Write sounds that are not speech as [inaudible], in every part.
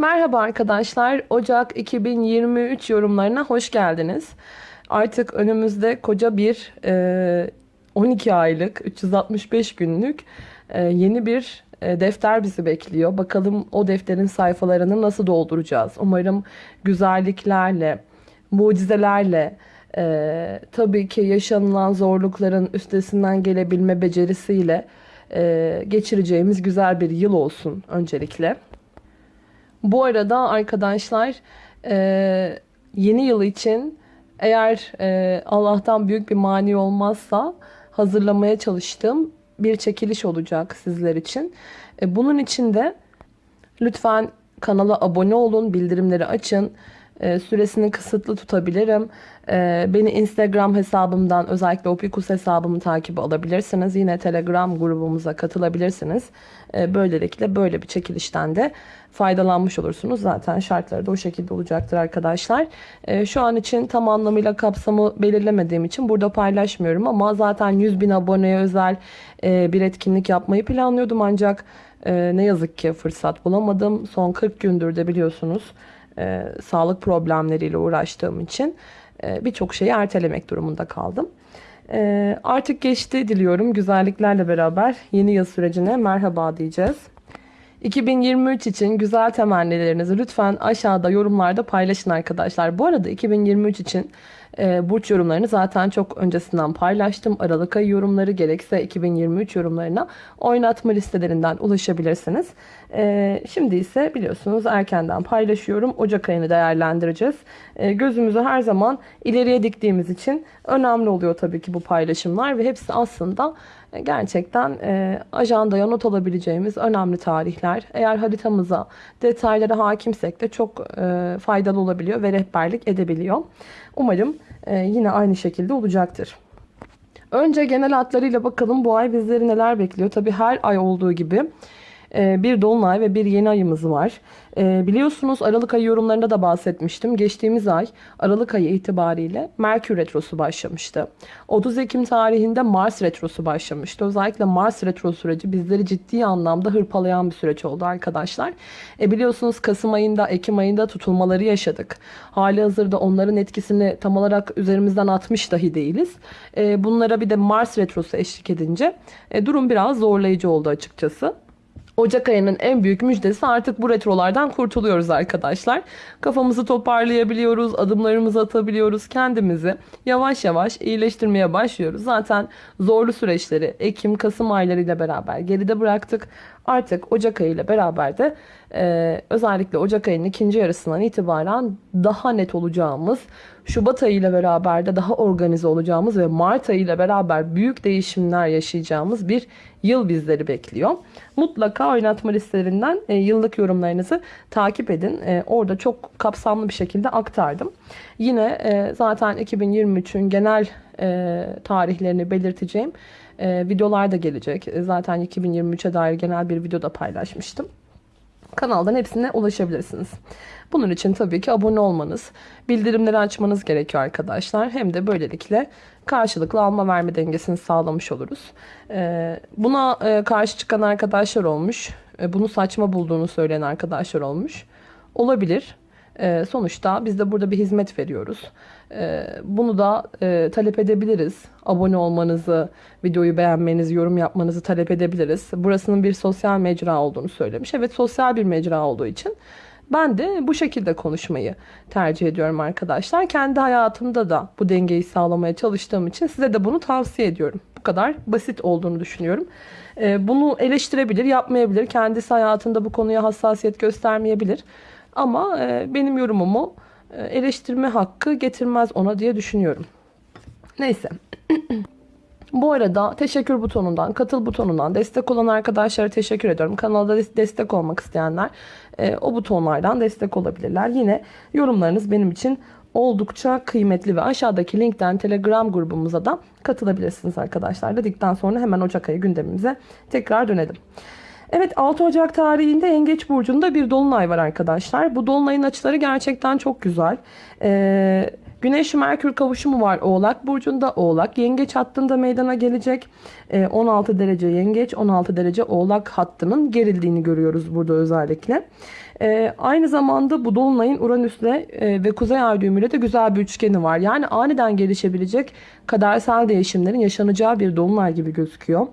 Merhaba arkadaşlar. Ocak 2023 yorumlarına hoş geldiniz. Artık önümüzde koca bir e, 12 aylık, 365 günlük e, yeni bir e, defter bizi bekliyor. Bakalım o defterin sayfalarını nasıl dolduracağız? Umarım güzelliklerle, mucizelerle, e, tabii ki yaşanılan zorlukların üstesinden gelebilme becerisiyle e, geçireceğimiz güzel bir yıl olsun öncelikle. Bu arada arkadaşlar e, yeni yıl için eğer e, Allah'tan büyük bir mani olmazsa hazırlamaya çalıştığım bir çekiliş olacak sizler için. E, bunun için de lütfen kanala abone olun, bildirimleri açın. E, süresini kısıtlı tutabilirim. E, beni Instagram hesabımdan özellikle Opikus hesabımı takip alabilirsiniz. Yine Telegram grubumuza katılabilirsiniz. E, böylelikle böyle bir çekilişten de faydalanmış olursunuz. Zaten şartları da o şekilde olacaktır arkadaşlar. Şu an için tam anlamıyla kapsamı belirlemediğim için burada paylaşmıyorum ama zaten 100 bin aboneye özel bir etkinlik yapmayı planlıyordum ancak ne yazık ki fırsat bulamadım. Son 40 gündür de biliyorsunuz e, sağlık problemleriyle uğraştığım için e, birçok şeyi ertelemek durumunda kaldım. E, artık geçti diliyorum. Güzelliklerle beraber yeni yıl sürecine merhaba diyeceğiz. 2023 için güzel temennilerinizi lütfen aşağıda yorumlarda paylaşın arkadaşlar. Bu arada 2023 için e, burç yorumlarını zaten çok öncesinden paylaştım. Aralık ayı yorumları gerekse 2023 yorumlarına oynatma listelerinden ulaşabilirsiniz. E, şimdi ise biliyorsunuz erkenden paylaşıyorum. Ocak ayını değerlendireceğiz. E, gözümüzü her zaman ileriye diktiğimiz için önemli oluyor tabii ki bu paylaşımlar ve hepsi aslında gerçekten e, ajandaya not alabileceğimiz önemli tarihler. Eğer haritamıza, detaylara hakimsek de çok e, faydalı olabiliyor ve rehberlik edebiliyor. Umarım e, yine aynı şekilde olacaktır. Önce genel hatlarıyla bakalım bu ay bizleri neler bekliyor. Tabi her ay olduğu gibi e, bir dolunay ve bir yeni ayımız var. E, biliyorsunuz Aralık ayı yorumlarında da bahsetmiştim. Geçtiğimiz ay Aralık ayı itibariyle Merkür Retrosu başlamıştı. 30 Ekim tarihinde Mars Retrosu başlamıştı. Özellikle Mars Retro süreci bizleri ciddi anlamda hırpalayan bir süreç oldu arkadaşlar. E, biliyorsunuz Kasım ayında, Ekim ayında tutulmaları yaşadık. Hali hazırda onların etkisini tam olarak üzerimizden atmış dahi değiliz. E, bunlara bir de Mars Retrosu eşlik edince e, durum biraz zorlayıcı oldu açıkçası. Ocak ayının en büyük müjdesi artık bu retrolardan kurtuluyoruz arkadaşlar. Kafamızı toparlayabiliyoruz, adımlarımızı atabiliyoruz, kendimizi yavaş yavaş iyileştirmeye başlıyoruz. Zaten zorlu süreçleri Ekim, Kasım aylarıyla beraber geride bıraktık. Artık Ocak ayı ile beraber de e, özellikle Ocak ayının ikinci yarısından itibaren daha net olacağımız, Şubat ayı ile beraber de daha organize olacağımız ve Mart ayı ile beraber büyük değişimler yaşayacağımız bir yıl bizleri bekliyor. Mutlaka oynatma listelerinden e, yıllık yorumlarınızı takip edin. E, orada çok kapsamlı bir şekilde aktardım. Yine e, zaten 2023'ün genel e, tarihlerini belirteceğim e, videolar da gelecek. E, zaten 2023'e dair genel bir video da paylaşmıştım. Kanaldan hepsine ulaşabilirsiniz. Bunun için tabii ki abone olmanız, bildirimleri açmanız gerekiyor arkadaşlar. Hem de böylelikle karşılıklı alma verme dengesini sağlamış oluruz. E, buna e, karşı çıkan arkadaşlar olmuş. E, bunu saçma bulduğunu söyleyen arkadaşlar olmuş. Olabilir. Sonuçta biz de burada bir hizmet veriyoruz. E, bunu da e, talep edebiliriz. Abone olmanızı, videoyu beğenmenizi, yorum yapmanızı talep edebiliriz. Burasının bir sosyal mecra olduğunu söylemiş. Evet sosyal bir mecra olduğu için ben de bu şekilde konuşmayı tercih ediyorum arkadaşlar. Kendi hayatımda da bu dengeyi sağlamaya çalıştığım için size de bunu tavsiye ediyorum. Bu kadar basit olduğunu düşünüyorum. Bunu eleştirebilir, yapmayabilir. Kendisi hayatında bu konuya hassasiyet göstermeyebilir. Ama e, benim yorumumu eleştirme hakkı getirmez ona diye düşünüyorum. Neyse. Bu arada teşekkür butonundan, katıl butonundan destek olan arkadaşlara teşekkür ediyorum. Kanalda destek olmak isteyenler e, o butonlardan destek olabilirler. Yine yorumlarınız benim için oldukça kıymetli ve aşağıdaki linkten Telegram grubumuza da katılabilirsiniz arkadaşlar. Dedikten sonra hemen Ocak ayı gündemimize tekrar dönelim. Evet 6 Ocak tarihinde Yengeç Burcu'nda bir dolunay var arkadaşlar. Bu dolunayın açıları gerçekten çok güzel. Ee, Güneş Merkür kavuşumu var Oğlak Burcu'nda. Oğlak Yengeç hattında meydana gelecek. Ee, 16 derece Yengeç 16 derece Oğlak hattının gerildiğini görüyoruz burada özellikle. E, aynı zamanda bu Dolunay'ın Uranüs'le e, ve Kuzey Ay düğümüyle de güzel bir üçgeni var. Yani aniden gelişebilecek kadersel değişimlerin yaşanacağı bir Dolunay gibi gözüküyor.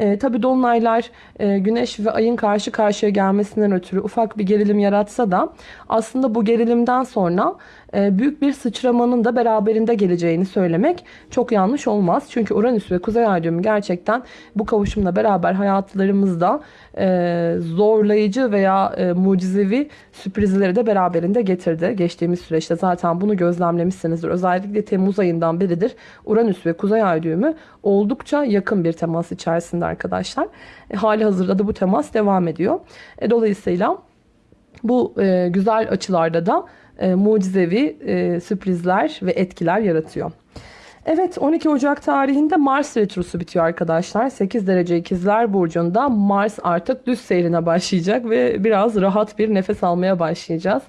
E, Tabi Dolunaylar e, Güneş ve Ay'ın karşı karşıya gelmesinden ötürü ufak bir gerilim yaratsa da aslında bu gerilimden sonra büyük bir sıçramanın da beraberinde geleceğini söylemek çok yanlış olmaz. Çünkü Uranüs ve Kuzey Ay gerçekten bu kavuşumla beraber hayatlarımızda e, zorlayıcı veya e, mucizevi sürprizleri de beraberinde getirdi. Geçtiğimiz süreçte zaten bunu gözlemlemişsinizdir. Özellikle Temmuz ayından beridir Uranüs ve Kuzey Ay oldukça yakın bir temas içerisinde arkadaşlar. E, hali hazırda da bu temas devam ediyor. E, dolayısıyla bu e, güzel açılarda da e, mucizevi e, sürprizler ve etkiler yaratıyor. Evet 12 Ocak tarihinde Mars Retrosu bitiyor arkadaşlar. 8 derece ikizler burcunda Mars artık düz seyrine başlayacak ve biraz rahat bir nefes almaya başlayacağız.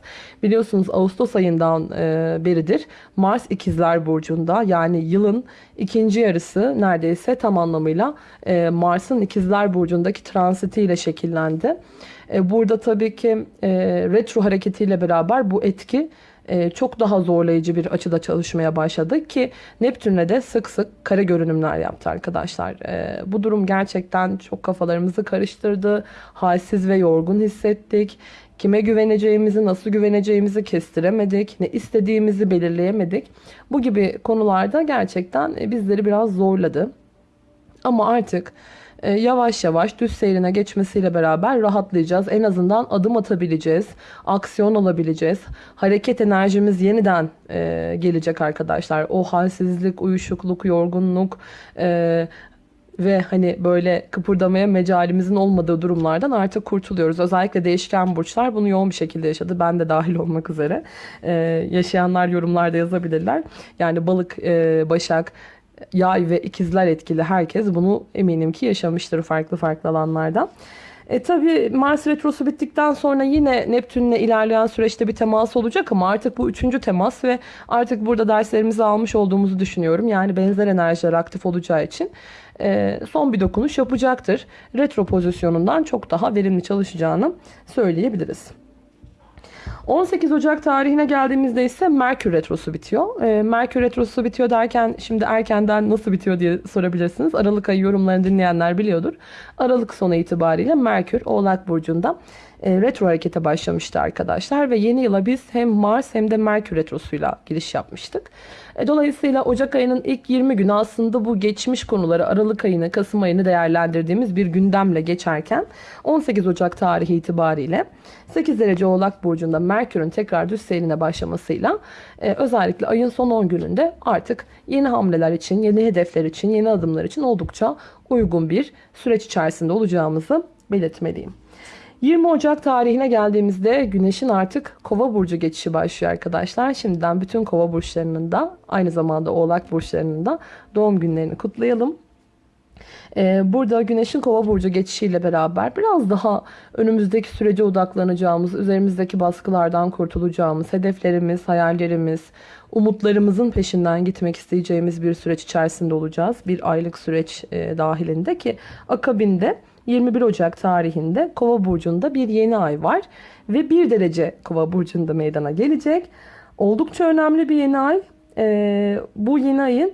Biliyorsunuz Ağustos ayından e, beridir Mars ikizler burcunda yani yılın ikinci yarısı neredeyse tam anlamıyla e, Mars'ın ikizler burcundaki transitiyle şekillendi. E, burada tabii ki e, retro hareketiyle beraber bu etki e, çok daha zorlayıcı bir açıda çalışmaya başladı ki Neptün'le de sık sık kare görünümler yaptı arkadaşlar. Bu durum gerçekten çok kafalarımızı karıştırdı. Halsiz ve yorgun hissettik. Kime güveneceğimizi, nasıl güveneceğimizi kestiremedik. Ne istediğimizi belirleyemedik. Bu gibi konularda gerçekten bizleri biraz zorladı. Ama artık yavaş yavaş düz seyrine geçmesiyle beraber rahatlayacağız. En azından adım atabileceğiz. Aksiyon alabileceğiz. Hareket enerjimiz yeniden e, gelecek arkadaşlar. O halsizlik, uyuşukluk, yorgunluk e, ve hani böyle kıpırdamaya mecalimizin olmadığı durumlardan artık kurtuluyoruz. Özellikle değişken burçlar bunu yoğun bir şekilde yaşadı. Ben de dahil olmak üzere. Ee, yaşayanlar yorumlarda yazabilirler. Yani balık, e, başak, yay ve ikizler etkili herkes bunu eminim ki yaşamıştır farklı farklı alanlardan. E tabi Mars retrosu bittikten sonra yine Neptün'le ilerleyen süreçte bir temas olacak ama artık bu üçüncü temas ve artık burada derslerimizi almış olduğumuzu düşünüyorum. Yani benzer enerjiler aktif olacağı için e, son bir dokunuş yapacaktır. Retro pozisyonundan çok daha verimli çalışacağını söyleyebiliriz. 18 Ocak tarihine geldiğimizde ise Merkür Retrosu bitiyor. E, Merkür Retrosu bitiyor derken şimdi erkenden nasıl bitiyor diye sorabilirsiniz. Aralık ayı yorumlarını dinleyenler biliyordur. Aralık sonu itibariyle Merkür Oğlak Burcu'nda e, retro harekete başlamıştı arkadaşlar. Ve yeni yıla biz hem Mars hem de Merkür Retrosu'yla giriş yapmıştık. E, dolayısıyla Ocak ayının ilk 20 günü aslında bu geçmiş konuları Aralık ayını, Kasım ayını değerlendirdiğimiz bir gündemle geçerken 18 Ocak tarihi itibariyle 8 derece Oğlak Burcu'nda Merkür'ün tekrar düz seyrine başlamasıyla e, özellikle ayın son 10 gününde artık yeni hamleler için, yeni hedefler için, yeni adımlar için oldukça uygun bir süreç içerisinde olacağımızı belirtmeliyim. 20 Ocak tarihine geldiğimizde Güneş'in artık Kova burcu geçişi başlıyor arkadaşlar. Şimdiden bütün Kova burçlarının da aynı zamanda Oğlak burçlarının da doğum günlerini kutlayalım. Ee, burada Güneş'in Kova burcu geçişiyle beraber biraz daha önümüzdeki sürece odaklanacağımız, üzerimizdeki baskılardan kurtulacağımız, hedeflerimiz, hayallerimiz, umutlarımızın peşinden gitmek isteyeceğimiz bir süreç içerisinde olacağız. Bir aylık süreç e, dahilinde ki akabinde 21 Ocak tarihinde Kova burcunda bir yeni ay var ve 1 derece Kova burcunda meydana gelecek. Oldukça önemli bir yeni ay. Ee, bu yeni ayın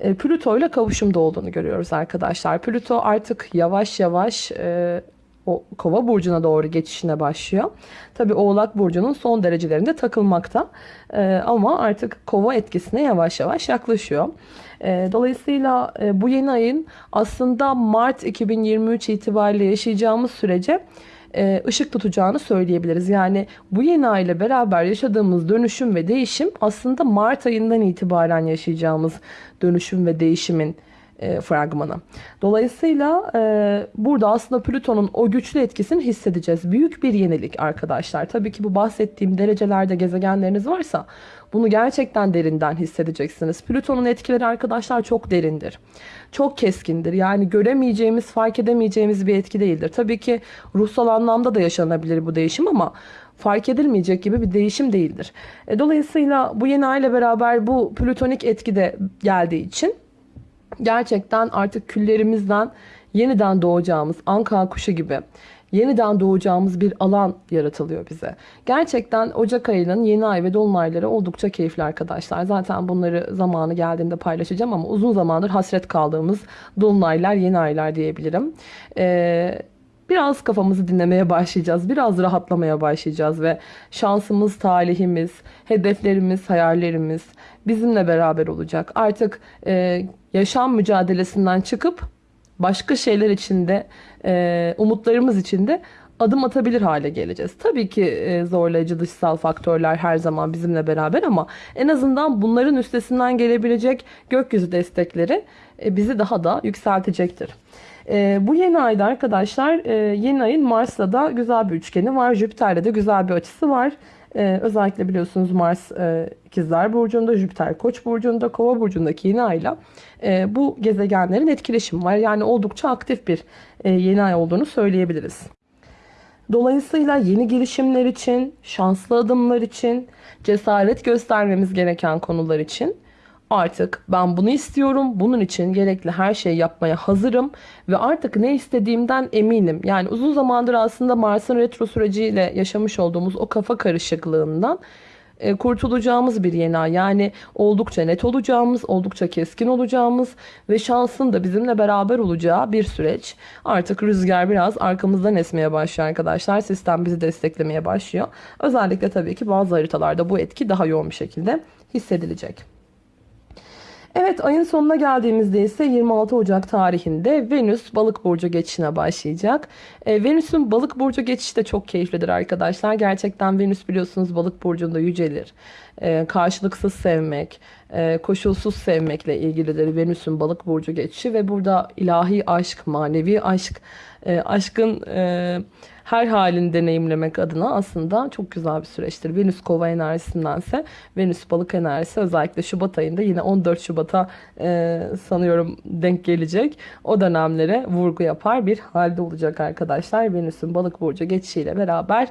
e, Plüto ile kavuşumda olduğunu görüyoruz arkadaşlar. Plüto artık yavaş yavaş e, o kova burcuna doğru geçişine başlıyor. Tabi oğlak burcunun son derecelerinde takılmakta. E, ama artık kova etkisine yavaş yavaş yaklaşıyor. E, dolayısıyla e, bu yeni ayın aslında Mart 2023 itibariyle yaşayacağımız sürece e, ışık tutacağını söyleyebiliriz. Yani bu yeni ay ile beraber yaşadığımız dönüşüm ve değişim aslında Mart ayından itibaren yaşayacağımız dönüşüm ve değişimin e, fragmanı. Dolayısıyla e, burada aslında Plüton'un o güçlü etkisini hissedeceğiz. Büyük bir yenilik arkadaşlar. Tabii ki bu bahsettiğim derecelerde gezegenleriniz varsa bunu gerçekten derinden hissedeceksiniz. Plüton'un etkileri arkadaşlar çok derindir. Çok keskindir. Yani göremeyeceğimiz, fark edemeyeceğimiz bir etki değildir. Tabii ki ruhsal anlamda da yaşanabilir bu değişim ama fark edilmeyecek gibi bir değişim değildir. E, dolayısıyla bu yeni ay ile beraber bu plütonik etki de geldiği için gerçekten artık küllerimizden yeniden doğacağımız anka kuşu gibi yeniden doğacağımız bir alan yaratılıyor bize. Gerçekten Ocak ayının yeni ay ve dolunayları oldukça keyifli arkadaşlar. Zaten bunları zamanı geldiğinde paylaşacağım ama uzun zamandır hasret kaldığımız dolunaylar, yeni aylar diyebilirim. Ee, biraz kafamızı dinlemeye başlayacağız. Biraz rahatlamaya başlayacağız ve şansımız, talihimiz, hedeflerimiz, hayallerimiz bizimle beraber olacak. Artık e, yaşam mücadelesinden çıkıp başka şeyler içinde, e, umutlarımız içinde adım atabilir hale geleceğiz. Tabii ki e, zorlayıcı dışsal faktörler her zaman bizimle beraber ama en azından bunların üstesinden gelebilecek gökyüzü destekleri e, bizi daha da yükseltecektir. E, bu yeni ayda arkadaşlar e, yeni ayın Mars'la da güzel bir üçgeni var. Jüpiter'le de güzel bir açısı var. E, özellikle biliyorsunuz Mars e, İkizler Burcu'nda, Jüpiter Koç Burcu'nda, Kova Burcu'ndaki yeni ayla e, bu gezegenlerin etkileşimi var. Yani oldukça aktif bir e, yeni ay olduğunu söyleyebiliriz. Dolayısıyla yeni girişimler için, şanslı adımlar için, cesaret göstermemiz gereken konular için artık ben bunu istiyorum, bunun için gerekli her şeyi yapmaya hazırım ve artık ne istediğimden eminim. Yani uzun zamandır aslında Mars'ın retro süreciyle yaşamış olduğumuz o kafa karışıklığından e, kurtulacağımız bir yeni ay. Yani oldukça net olacağımız, oldukça keskin olacağımız ve şansın da bizimle beraber olacağı bir süreç. Artık rüzgar biraz arkamızdan esmeye başlıyor arkadaşlar. Sistem bizi desteklemeye başlıyor. Özellikle tabii ki bazı haritalarda bu etki daha yoğun bir şekilde hissedilecek. Evet ayın sonuna geldiğimizde ise 26 Ocak tarihinde Venüs balık burcu geçişine başlayacak. E, Venüs'ün balık burcu geçişi de çok keyiflidir arkadaşlar. Gerçekten Venüs biliyorsunuz balık burcunda yücelir. E, karşılıksız sevmek, e, koşulsuz sevmekle ilgilidir Venüs'ün balık burcu geçişi ve burada ilahi aşk, manevi aşk, e, aşkın... E, her halini deneyimlemek adına aslında çok güzel bir süreçtir. Venüs kova enerjisindense Venüs balık enerjisi özellikle Şubat ayında yine 14 Şubat'a e, sanıyorum denk gelecek. O dönemlere vurgu yapar bir halde olacak arkadaşlar. Venüs'ün balık burcu geçişiyle beraber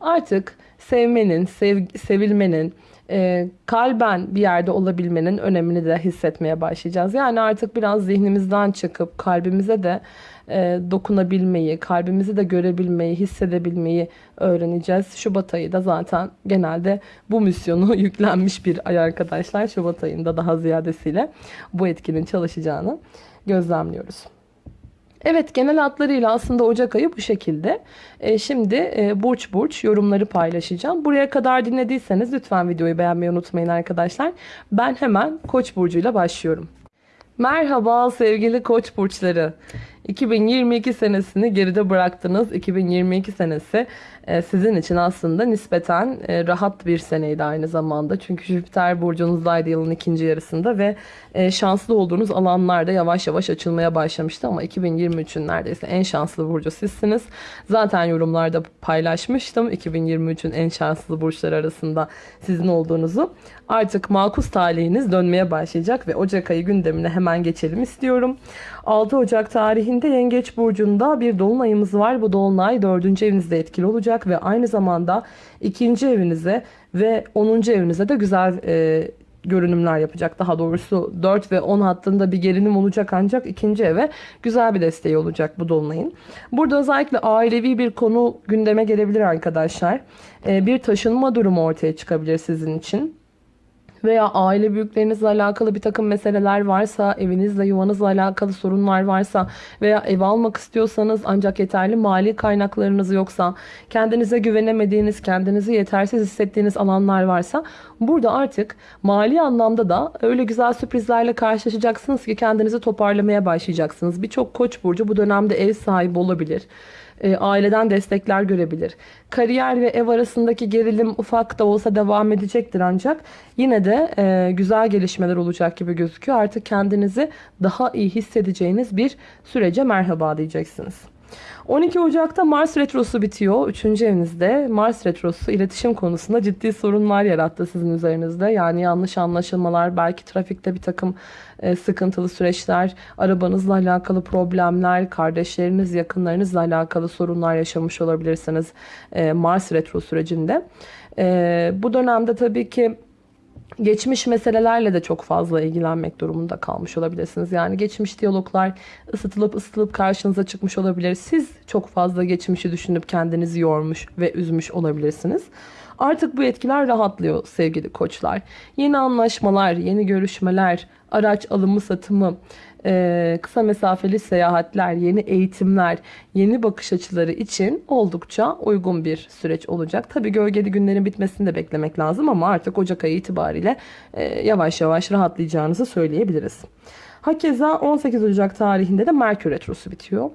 artık sevmenin, sev, sevilmenin, e, kalben bir yerde olabilmenin önemini de hissetmeye başlayacağız. Yani artık biraz zihnimizden çıkıp kalbimize de e, dokunabilmeyi, kalbimizi de görebilmeyi, hissedebilmeyi öğreneceğiz. Şubat ayı da zaten genelde bu misyonu [laughs] yüklenmiş bir ay arkadaşlar. Şubat ayında daha ziyadesiyle bu etkinin çalışacağını gözlemliyoruz. Evet genel hatlarıyla aslında Ocak ayı bu şekilde. E, şimdi e, burç burç yorumları paylaşacağım. Buraya kadar dinlediyseniz lütfen videoyu beğenmeyi unutmayın arkadaşlar. Ben hemen Koç burcuyla başlıyorum. Merhaba sevgili Koç burçları. 2022 senesini geride bıraktınız. 2022 senesi e, sizin için aslında nispeten e, rahat bir seneydi aynı zamanda. Çünkü Jüpiter burcunuzdaydı yılın ikinci yarısında ve e, şanslı olduğunuz alanlarda yavaş yavaş açılmaya başlamıştı. Ama 2023'ün neredeyse en şanslı burcu sizsiniz. Zaten yorumlarda paylaşmıştım 2023'ün en şanslı burçlar arasında sizin olduğunuzu. Artık makus talihiniz dönmeye başlayacak ve Ocak ayı gündemine hemen geçelim istiyorum. 6 Ocak tarihinde Yengeç Burcu'nda bir dolunayımız var. Bu dolunay 4. evinizde etkili olacak ve aynı zamanda 2. evinize ve 10. evinize de güzel e, görünümler yapacak. Daha doğrusu 4 ve 10 hattında bir gerilim olacak ancak ikinci eve güzel bir desteği olacak bu dolunayın. Burada özellikle ailevi bir konu gündeme gelebilir arkadaşlar. E, bir taşınma durumu ortaya çıkabilir sizin için veya aile büyüklerinizle alakalı bir takım meseleler varsa, evinizle, yuvanızla alakalı sorunlar varsa veya ev almak istiyorsanız ancak yeterli mali kaynaklarınız yoksa, kendinize güvenemediğiniz, kendinizi yetersiz hissettiğiniz alanlar varsa burada artık mali anlamda da öyle güzel sürprizlerle karşılaşacaksınız ki kendinizi toparlamaya başlayacaksınız. Birçok koç burcu bu dönemde ev sahibi olabilir e, aileden destekler görebilir. Kariyer ve ev arasındaki gerilim ufak da olsa devam edecektir ancak yine de e, güzel gelişmeler olacak gibi gözüküyor. Artık kendinizi daha iyi hissedeceğiniz bir sürece merhaba diyeceksiniz. 12 Ocak'ta Mars Retrosu bitiyor. 3. evinizde Mars Retrosu iletişim konusunda ciddi sorunlar yarattı sizin üzerinizde. Yani yanlış anlaşılmalar, belki trafikte bir takım e, sıkıntılı süreçler, arabanızla alakalı problemler, kardeşleriniz, yakınlarınızla alakalı sorunlar yaşamış olabilirsiniz e, Mars Retro sürecinde. E, bu dönemde tabii ki Geçmiş meselelerle de çok fazla ilgilenmek durumunda kalmış olabilirsiniz. Yani geçmiş diyaloglar ısıtılıp ısıtılıp karşınıza çıkmış olabilir. Siz çok fazla geçmişi düşünüp kendinizi yormuş ve üzmüş olabilirsiniz. Artık bu etkiler rahatlıyor sevgili koçlar. Yeni anlaşmalar, yeni görüşmeler, araç alımı satımı, e, kısa mesafeli seyahatler, yeni eğitimler, yeni bakış açıları için oldukça uygun bir süreç olacak. Tabii gölgeli günlerin bitmesini de beklemek lazım ama artık Ocak ayı itibariyle e, yavaş yavaş rahatlayacağınızı söyleyebiliriz. Hakeza 18 Ocak tarihinde de Merkür Retrosu bitiyor.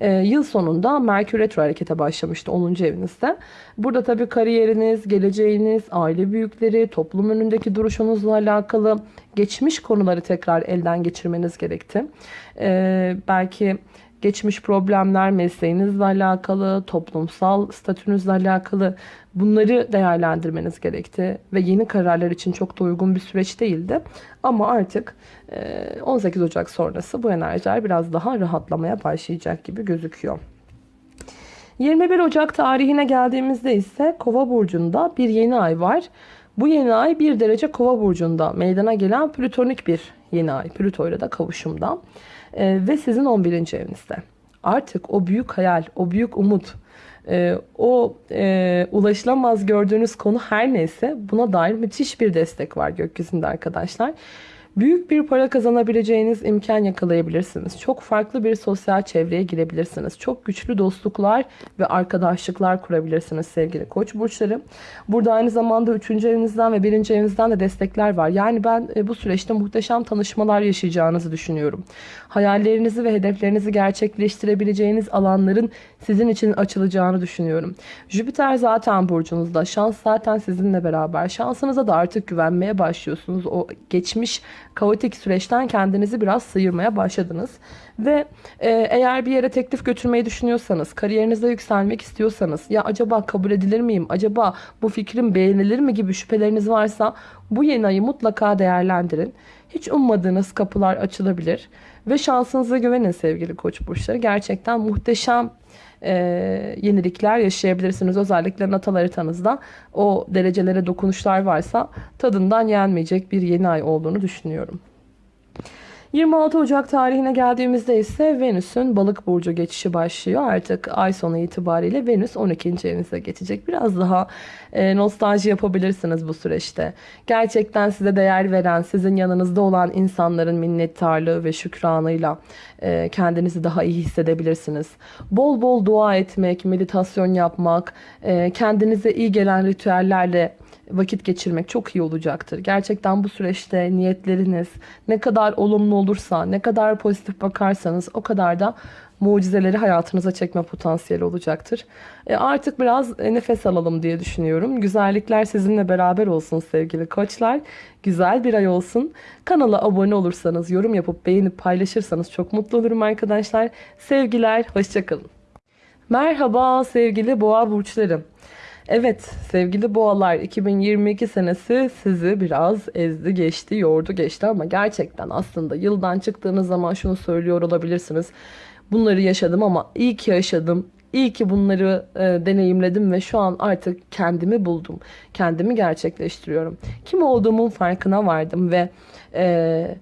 Ee, yıl sonunda Merkür Retro harekete başlamıştı 10. evinizde. Burada tabii kariyeriniz, geleceğiniz, aile büyükleri, toplum önündeki duruşunuzla alakalı geçmiş konuları tekrar elden geçirmeniz gerekti. Ee, belki geçmiş problemler mesleğinizle alakalı, toplumsal statünüzle alakalı bunları değerlendirmeniz gerekti. Ve yeni kararlar için çok da uygun bir süreç değildi. Ama artık 18 e, Ocak sonrası bu enerjiler biraz daha rahatlamaya başlayacak gibi gözüküyor. 21 Ocak tarihine geldiğimizde ise Kova burcunda bir yeni ay var. Bu yeni ay bir derece Kova burcunda meydana gelen plütonik bir yeni ay. Plüto ile de kavuşumda. Ee, ve sizin 11. evinizde. Artık o büyük hayal, o büyük umut, e, o e, ulaşılamaz gördüğünüz konu her neyse buna dair müthiş bir destek var gökyüzünde arkadaşlar. Büyük bir para kazanabileceğiniz imkan yakalayabilirsiniz. Çok farklı bir sosyal çevreye girebilirsiniz. Çok güçlü dostluklar ve arkadaşlıklar kurabilirsiniz sevgili koç burçları. Burada aynı zamanda 3. evinizden ve 1. evinizden de destekler var. Yani ben e, bu süreçte muhteşem tanışmalar yaşayacağınızı düşünüyorum. Hayallerinizi ve hedeflerinizi gerçekleştirebileceğiniz alanların sizin için açılacağını düşünüyorum. Jüpiter zaten burcunuzda. Şans zaten sizinle beraber. Şansınıza da artık güvenmeye başlıyorsunuz. O geçmiş kaotik süreçten kendinizi biraz sıyırmaya başladınız. Ve e, eğer bir yere teklif götürmeyi düşünüyorsanız, kariyerinizde yükselmek istiyorsanız, ya acaba kabul edilir miyim, acaba bu fikrim beğenilir mi gibi şüpheleriniz varsa bu yeni ayı mutlaka değerlendirin. Hiç ummadığınız kapılar açılabilir ve şansınıza güvenin sevgili koç burçları. Gerçekten muhteşem e, yenilikler yaşayabilirsiniz. Özellikle natal haritanızda o derecelere dokunuşlar varsa tadından yenmeyecek bir yeni ay olduğunu düşünüyorum. 26 Ocak tarihine geldiğimizde ise Venüs'ün balık burcu geçişi başlıyor. Artık ay sonu itibariyle Venüs 12. evinize geçecek. Biraz daha e, nostalji yapabilirsiniz bu süreçte. Gerçekten size değer veren, sizin yanınızda olan insanların minnettarlığı ve şükranıyla e, kendinizi daha iyi hissedebilirsiniz. Bol bol dua etmek, meditasyon yapmak, e, kendinize iyi gelen ritüellerle vakit geçirmek çok iyi olacaktır. Gerçekten bu süreçte niyetleriniz ne kadar olumlu olursa, ne kadar pozitif bakarsanız o kadar da mucizeleri hayatınıza çekme potansiyeli olacaktır. E artık biraz nefes alalım diye düşünüyorum. Güzellikler sizinle beraber olsun sevgili koçlar. Güzel bir ay olsun. Kanala abone olursanız, yorum yapıp beğenip paylaşırsanız çok mutlu olurum arkadaşlar. Sevgiler, hoşçakalın. Merhaba sevgili boğa burçlarım. Evet sevgili boğalar 2022 senesi sizi biraz ezdi geçti yordu geçti ama gerçekten aslında yıldan çıktığınız zaman şunu söylüyor olabilirsiniz. Bunları yaşadım ama iyi ki yaşadım. İyi ki bunları e, deneyimledim ve şu an artık kendimi buldum. Kendimi gerçekleştiriyorum. Kim olduğumun farkına vardım ve e,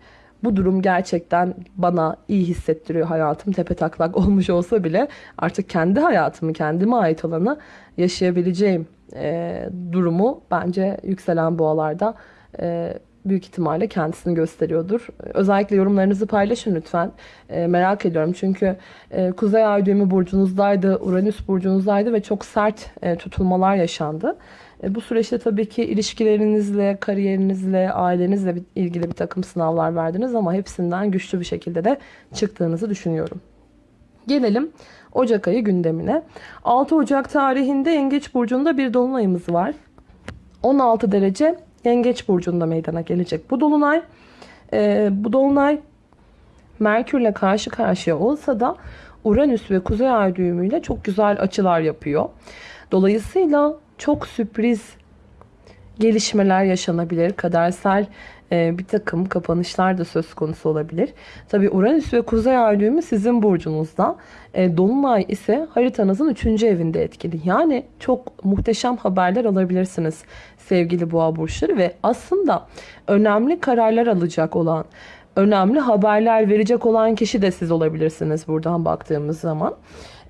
bu durum gerçekten bana iyi hissettiriyor. Hayatım tepe taklak [laughs] olmuş olsa bile artık kendi hayatımı, kendime ait olanı yaşayabileceğim e, durumu bence yükselen boğalarda e, büyük ihtimalle kendisini gösteriyordur. Özellikle yorumlarınızı paylaşın lütfen. E, merak ediyorum çünkü e, Kuzey Ay düğümü burcunuzdaydı, Uranüs burcunuzdaydı ve çok sert e, tutulmalar yaşandı. E, bu süreçte tabii ki ilişkilerinizle, kariyerinizle, ailenizle ilgili bir takım sınavlar verdiniz ama hepsinden güçlü bir şekilde de çıktığınızı düşünüyorum. Gelelim Ocak ayı gündemine. 6 Ocak tarihinde Yengeç Burcu'nda bir dolunayımız var. 16 derece Yengeç Burcu'nda meydana gelecek bu dolunay. Ee, bu dolunay Merkürle karşı karşıya olsa da Uranüs ve Kuzey Ay düğümüyle çok güzel açılar yapıyor. Dolayısıyla çok sürpriz gelişmeler yaşanabilir. Kadersel bir takım kapanışlar da söz konusu olabilir. Tabi Uranüs ve Kuzey Ay düğümü sizin burcunuzda. E, Dolunay ise haritanızın 3. evinde etkili. Yani çok muhteşem haberler alabilirsiniz sevgili boğa burçları ve aslında önemli kararlar alacak olan, önemli haberler verecek olan kişi de siz olabilirsiniz buradan baktığımız zaman.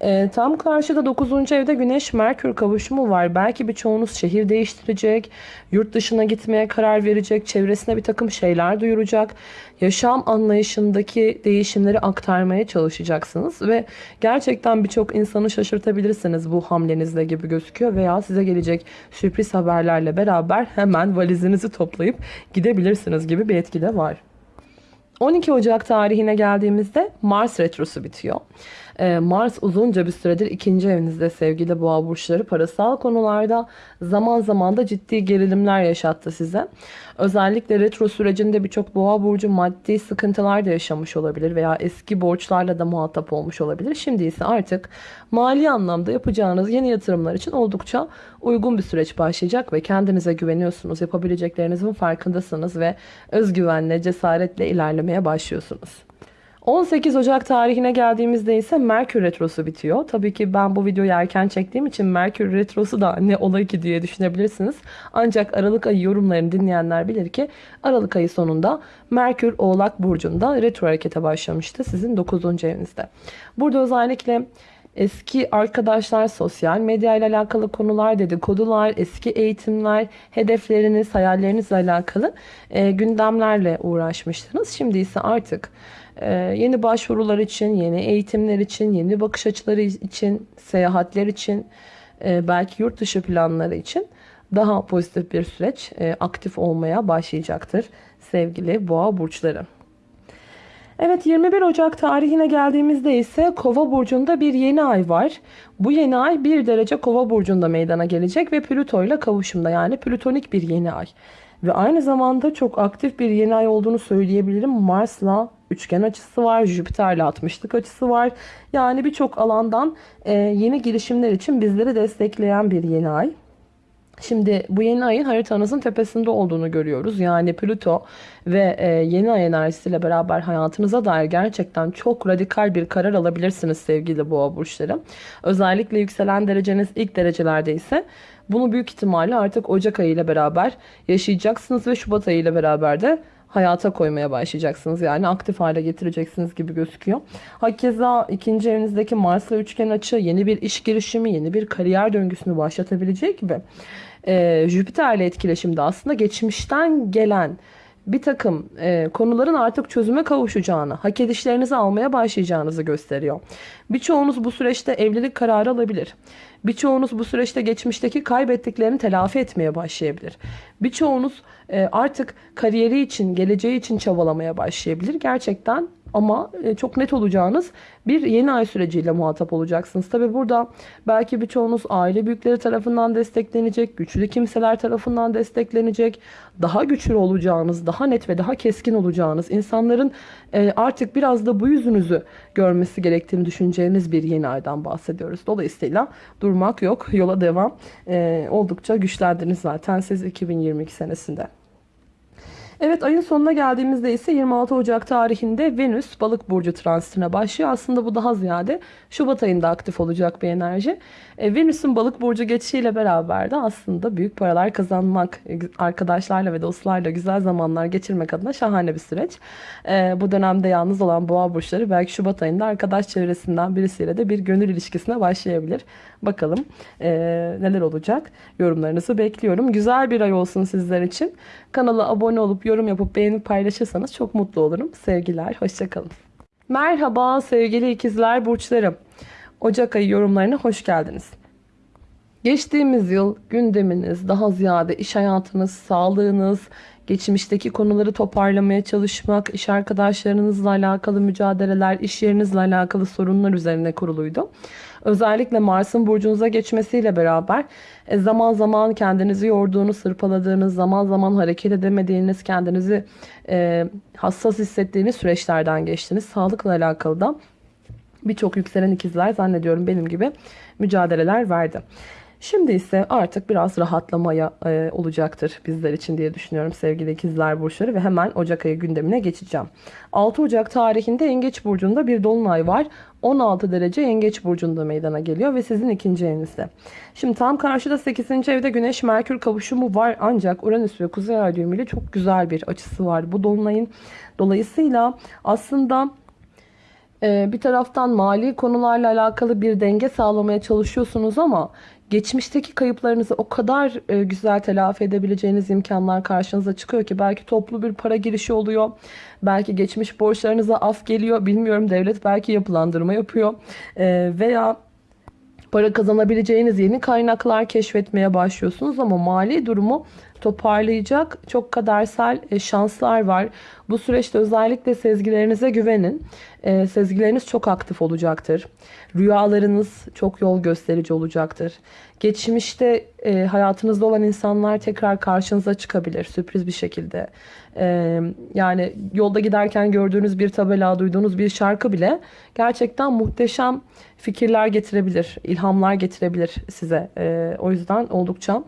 E, tam karşıda 9. evde Güneş Merkür kavuşumu var. Belki birçoğunuz şehir değiştirecek, yurt dışına gitmeye karar verecek, çevresine bir takım şeyler duyuracak. Yaşam anlayışındaki değişimleri aktarmaya çalışacaksınız ve gerçekten birçok insanı şaşırtabilirsiniz bu hamlenizle gibi gözüküyor veya size gelecek sürpriz haberlerle beraber hemen valizinizi toplayıp gidebilirsiniz gibi bir etki de var. 12 Ocak tarihine geldiğimizde Mars retrosu bitiyor. Ee, Mars uzunca bir süredir ikinci evinizde sevgili boğa burçları parasal konularda zaman zaman da ciddi gerilimler yaşattı size. Özellikle retro sürecinde birçok boğa burcu maddi sıkıntılar da yaşamış olabilir veya eski borçlarla da muhatap olmuş olabilir. Şimdi ise artık mali anlamda yapacağınız yeni yatırımlar için oldukça uygun bir süreç başlayacak ve kendinize güveniyorsunuz. Yapabileceklerinizin farkındasınız ve özgüvenle, cesaretle ilerlemeye başlıyorsunuz. 18 Ocak tarihine geldiğimizde ise Merkür Retrosu bitiyor. Tabii ki ben bu videoyu erken çektiğim için Merkür Retrosu da ne olay ki diye düşünebilirsiniz. Ancak Aralık ayı yorumlarını dinleyenler bilir ki Aralık ayı sonunda Merkür Oğlak Burcu'nda retro harekete başlamıştı sizin 9. evinizde. Burada özellikle eski arkadaşlar, sosyal medya ile alakalı konular, dedikodular, eski eğitimler, hedefleriniz, hayallerinizle alakalı e, gündemlerle uğraşmıştınız. Şimdi ise artık yeni başvurular için, yeni eğitimler için, yeni bakış açıları için, seyahatler için, e, belki yurt dışı planları için daha pozitif bir süreç e, aktif olmaya başlayacaktır sevgili boğa burçları. Evet 21 Ocak tarihine geldiğimizde ise Kova burcunda bir yeni ay var. Bu yeni ay 1 derece Kova burcunda meydana gelecek ve Plüto ile kavuşumda yani plütonik bir yeni ay. Ve aynı zamanda çok aktif bir yeni ay olduğunu söyleyebilirim. Mars'la üçgen açısı var. Jüpiter'le 60'lık açısı var. Yani birçok alandan e, yeni girişimler için bizleri destekleyen bir yeni ay. Şimdi bu yeni ayın haritanızın tepesinde olduğunu görüyoruz. Yani Plüto ve e, yeni ay enerjisiyle beraber hayatınıza dair gerçekten çok radikal bir karar alabilirsiniz sevgili boğa burçları. Özellikle yükselen dereceniz ilk derecelerde ise bunu büyük ihtimalle artık Ocak ayı ile beraber yaşayacaksınız ve Şubat ayı ile beraber de hayata koymaya başlayacaksınız. Yani aktif hale getireceksiniz gibi gözüküyor. Hakeza ikinci evinizdeki Mars'la üçgen açı yeni bir iş girişimi, yeni bir kariyer döngüsünü başlatabilecek gibi. Ee, Jüpiter'le etkileşimde aslında geçmişten gelen bir takım e, konuların artık çözüme kavuşacağını, hak edişlerinizi almaya başlayacağınızı gösteriyor. Birçoğunuz bu süreçte evlilik kararı alabilir. Birçoğunuz bu süreçte geçmişteki kaybettiklerini telafi etmeye başlayabilir. Birçoğunuz e, artık kariyeri için, geleceği için çabalamaya başlayabilir. Gerçekten ama e, çok net olacağınız bir yeni ay süreciyle muhatap olacaksınız. Tabi burada belki birçoğunuz aile büyükleri tarafından desteklenecek, güçlü kimseler tarafından desteklenecek, daha güçlü olacağınız, daha net ve daha keskin olacağınız, insanların e, artık biraz da bu yüzünüzü görmesi gerektiğini düşüneceğiniz bir yeni aydan bahsediyoruz. Dolayısıyla durmak yok, yola devam. E, oldukça güçlendiniz zaten siz 2022 senesinde. Evet ayın sonuna geldiğimizde ise 26 Ocak tarihinde Venüs balık burcu transitine başlıyor. Aslında bu daha ziyade Şubat ayında aktif olacak bir enerji. E, Venüs'ün balık burcu geçişiyle beraber de aslında büyük paralar kazanmak, e, arkadaşlarla ve dostlarla güzel zamanlar geçirmek adına şahane bir süreç. E, bu dönemde yalnız olan boğa burçları belki Şubat ayında arkadaş çevresinden birisiyle de bir gönül ilişkisine başlayabilir. Bakalım neler olacak yorumlarınızı bekliyorum. Güzel bir ay olsun sizler için. Kanala abone olup yorum yapıp beğenip paylaşırsanız çok mutlu olurum. Sevgiler, hoşçakalın. Merhaba sevgili ikizler burçlarım. Ocak ayı yorumlarına hoş geldiniz. Geçtiğimiz yıl gündeminiz, daha ziyade iş hayatınız, sağlığınız, geçmişteki konuları toparlamaya çalışmak, iş arkadaşlarınızla alakalı mücadeleler, iş yerinizle alakalı sorunlar üzerine kuruluydu. Özellikle Mars'ın burcunuza geçmesiyle beraber e, zaman zaman kendinizi yorduğunuz, sırpaladığınız, zaman zaman hareket edemediğiniz, kendinizi e, hassas hissettiğiniz süreçlerden geçtiniz. Sağlıkla alakalı da birçok yükselen ikizler zannediyorum benim gibi mücadeleler verdi. Şimdi ise artık biraz rahatlamaya e, olacaktır bizler için diye düşünüyorum sevgili ikizler burçları ve hemen Ocak ayı gündemine geçeceğim. 6 Ocak tarihinde Yengeç burcunda bir dolunay var. 16 derece Yengeç burcunda meydana geliyor ve sizin ikinci evinizde. Şimdi tam karşıda 8. evde Güneş Merkür kavuşumu var ancak Uranüs ve Kuzey Ay düğümüyle çok güzel bir açısı var bu dolunayın. Dolayısıyla aslında bir taraftan mali konularla alakalı bir denge sağlamaya çalışıyorsunuz ama geçmişteki kayıplarınızı o kadar e, güzel telafi edebileceğiniz imkanlar karşınıza çıkıyor ki belki toplu bir para girişi oluyor. Belki geçmiş borçlarınıza af geliyor. Bilmiyorum devlet belki yapılandırma yapıyor. Ee, veya para kazanabileceğiniz yeni kaynaklar keşfetmeye başlıyorsunuz ama mali durumu toparlayacak çok kadersel e, şanslar var. Bu süreçte özellikle sezgilerinize güvenin. E, sezgileriniz çok aktif olacaktır. Rüyalarınız çok yol gösterici olacaktır. Geçmişte e, hayatınızda olan insanlar tekrar karşınıza çıkabilir sürpriz bir şekilde. Yani yolda giderken gördüğünüz bir tabela, duyduğunuz bir şarkı bile gerçekten muhteşem fikirler getirebilir, ilhamlar getirebilir size. O yüzden oldukça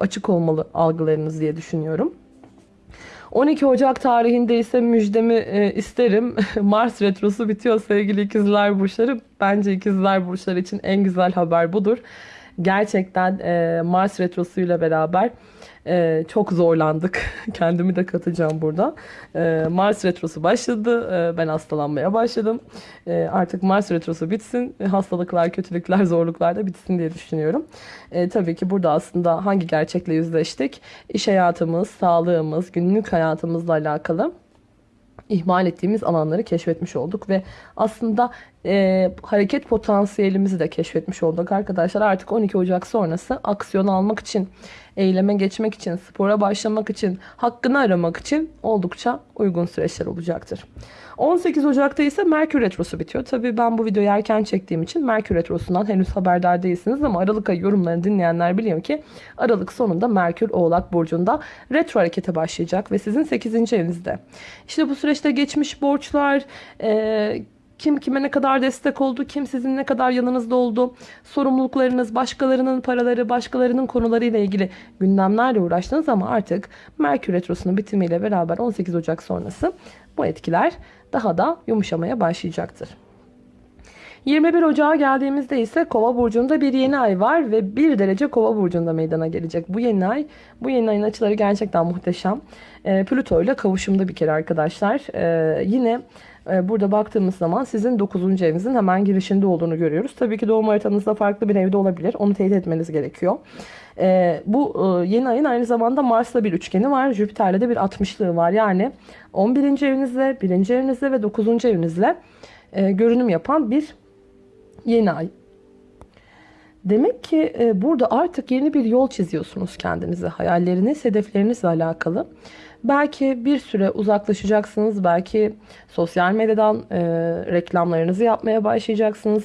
açık olmalı algılarınız diye düşünüyorum. 12 Ocak tarihinde ise müjdemi e, isterim. [laughs] Mars retrosu bitiyor sevgili ikizler burçları. Bence ikizler burçları için en güzel haber budur. Gerçekten e, Mars retrosuyla beraber ee, çok zorlandık. [laughs] Kendimi de katacağım burada. Ee, Mars retrosu başladı. Ee, ben hastalanmaya başladım. Ee, artık Mars retrosu bitsin. Hastalıklar, kötülükler, zorluklar da bitsin diye düşünüyorum. Ee, tabii ki burada aslında hangi gerçekle yüzleştik? İş hayatımız, sağlığımız, günlük hayatımızla alakalı ihmal ettiğimiz alanları keşfetmiş olduk ve aslında e, hareket potansiyelimizi de keşfetmiş olduk arkadaşlar. Artık 12 Ocak sonrası aksiyon almak için, eyleme geçmek için, spora başlamak için, hakkını aramak için oldukça uygun süreçler olacaktır. 18 Ocak'ta ise Merkür Retrosu bitiyor. Tabii ben bu videoyu erken çektiğim için Merkür Retrosu'ndan henüz haberdar değilsiniz ama Aralık ayı yorumlarını dinleyenler biliyor ki Aralık sonunda Merkür Oğlak Burcu'nda retro harekete başlayacak ve sizin 8. evinizde. İşte bu süreçte geçmiş borçlar, e, kim kime ne kadar destek oldu, kim sizin ne kadar yanınızda oldu, sorumluluklarınız, başkalarının paraları, başkalarının konularıyla ilgili gündemlerle uğraştınız ama artık Merkür Retrosu'nun bitimiyle beraber 18 Ocak sonrası bu etkiler daha da yumuşamaya başlayacaktır. 21 Ocağa geldiğimizde ise Kova burcunda bir yeni ay var ve 1 derece Kova burcunda meydana gelecek. Bu yeni ay, bu yeni ayın açıları gerçekten muhteşem. E, Plüto ile kavuşumda bir kere arkadaşlar. E, yine e, burada baktığımız zaman sizin 9. evinizin hemen girişinde olduğunu görüyoruz. Tabii ki doğum haritanızda farklı bir evde olabilir. Onu teyit etmeniz gerekiyor. E, bu e, yeni ayın aynı zamanda Mars'la bir üçgeni var. Jüpiter'le de bir 60'lığı var. Yani 11. evinizle, 1. evinizle ve 9. evinizle e, görünüm yapan bir yeni ay. Demek ki e, burada artık yeni bir yol çiziyorsunuz kendinize. Hayalleriniz, hedeflerinizle alakalı. Belki bir süre uzaklaşacaksınız. Belki sosyal medyadan e, reklamlarınızı yapmaya başlayacaksınız.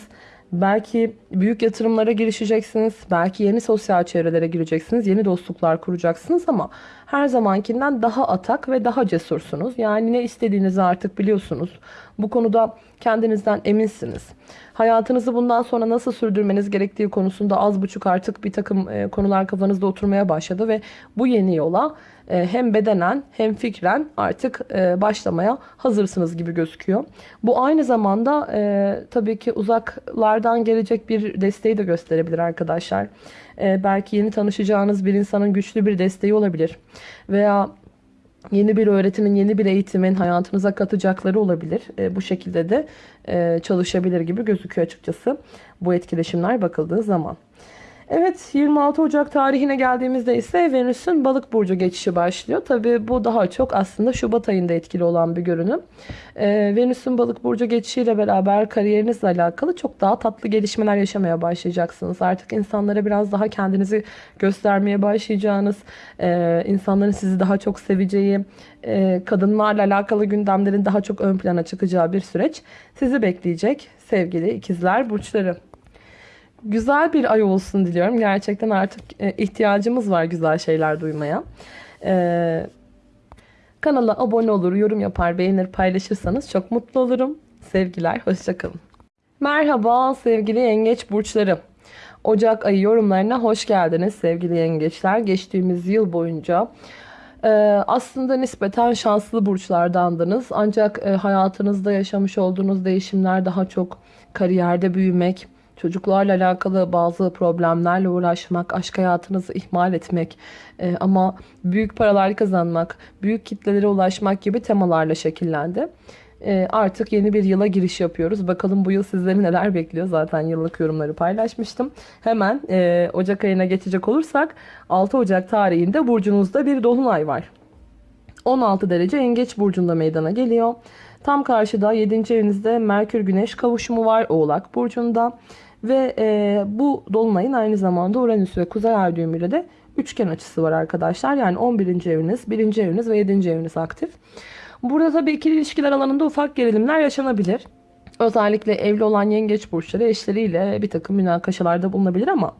Belki büyük yatırımlara girişeceksiniz. Belki yeni sosyal çevrelere gireceksiniz. Yeni dostluklar kuracaksınız ama her zamankinden daha atak ve daha cesursunuz. Yani ne istediğinizi artık biliyorsunuz. Bu konuda kendinizden eminsiniz. Hayatınızı bundan sonra nasıl sürdürmeniz gerektiği konusunda az buçuk artık bir takım e, konular kafanızda oturmaya başladı ve bu yeni yola hem bedenen hem fikren artık e, başlamaya hazırsınız gibi gözüküyor. Bu aynı zamanda tabii ki uzaklardan gelecek bir desteği de gösterebilir arkadaşlar. Belki yeni tanışacağınız bir insanın güçlü bir desteği olabilir. Veya yeni bir öğretimin, yeni bir eğitimin hayatınıza katacakları olabilir. E, bu şekilde de e, çalışabilir gibi gözüküyor açıkçası bu etkileşimler bakıldığı zaman. Evet 26 Ocak tarihine geldiğimizde ise Venüs'ün balık burcu geçişi başlıyor. Tabi bu daha çok aslında Şubat ayında etkili olan bir görünüm. Ee, Venüs'ün balık burcu geçişiyle beraber kariyerinizle alakalı çok daha tatlı gelişmeler yaşamaya başlayacaksınız. Artık insanlara biraz daha kendinizi göstermeye başlayacağınız, e, insanların sizi daha çok seveceği, e, kadınlarla alakalı gündemlerin daha çok ön plana çıkacağı bir süreç sizi bekleyecek sevgili ikizler burçları güzel bir ay olsun diliyorum. Gerçekten artık e, ihtiyacımız var güzel şeyler duymaya. Ee, kanala abone olur, yorum yapar, beğenir, paylaşırsanız çok mutlu olurum. Sevgiler, hoşçakalın. Merhaba sevgili yengeç burçları. Ocak ayı yorumlarına hoş geldiniz sevgili yengeçler. Geçtiğimiz yıl boyunca e, aslında nispeten şanslı burçlardandınız. Ancak e, hayatınızda yaşamış olduğunuz değişimler daha çok kariyerde büyümek, çocuklarla alakalı bazı problemlerle uğraşmak, aşk hayatınızı ihmal etmek e, ama büyük paralar kazanmak, büyük kitlelere ulaşmak gibi temalarla şekillendi. E, artık yeni bir yıla giriş yapıyoruz. Bakalım bu yıl sizleri neler bekliyor. Zaten yıllık yorumları paylaşmıştım. Hemen e, Ocak ayına geçecek olursak 6 Ocak tarihinde burcunuzda bir dolunay var. 16 derece Yengeç burcunda meydana geliyor. Tam karşıda 7. evinizde Merkür Güneş kavuşumu var Oğlak burcunda. Ve e, bu dolunayın aynı zamanda Uranüs ve Kuzey Ay düğümüyle de üçgen açısı var arkadaşlar. Yani 11. eviniz, 1. eviniz ve 7. eviniz aktif. Burada tabii ikili ilişkiler alanında ufak gerilimler yaşanabilir. Özellikle evli olan yengeç burçları eşleriyle bir takım münakaşalarda bulunabilir ama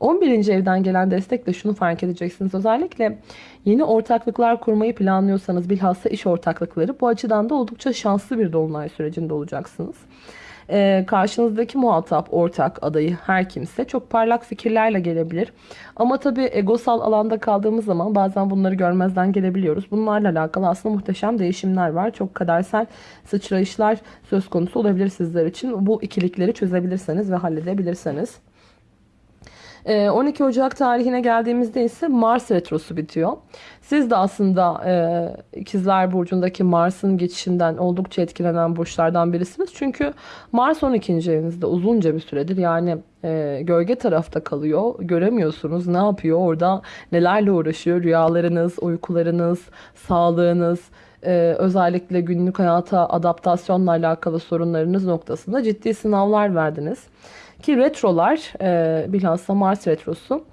11. evden gelen destekle şunu fark edeceksiniz. Özellikle yeni ortaklıklar kurmayı planlıyorsanız bilhassa iş ortaklıkları bu açıdan da oldukça şanslı bir dolunay sürecinde olacaksınız e, karşınızdaki muhatap, ortak, adayı her kimse çok parlak fikirlerle gelebilir. Ama tabii egosal alanda kaldığımız zaman bazen bunları görmezden gelebiliyoruz. Bunlarla alakalı aslında muhteşem değişimler var. Çok kadersel sıçrayışlar söz konusu olabilir sizler için. Bu ikilikleri çözebilirseniz ve halledebilirseniz. 12 ee, Ocak tarihine geldiğimizde ise Mars retrosu bitiyor. Siz de aslında e, ikizler burcundaki Mars'ın geçişinden oldukça etkilenen burçlardan birisiniz. Çünkü Mars 12. evinizde uzunca bir süredir yani e, gölge tarafta kalıyor. Göremiyorsunuz ne yapıyor orada nelerle uğraşıyor rüyalarınız, uykularınız, sağlığınız, ee, özellikle günlük hayata adaptasyonla alakalı sorunlarınız noktasında ciddi sınavlar verdiniz. Ki retrolar e, bilhassa Mars retrosu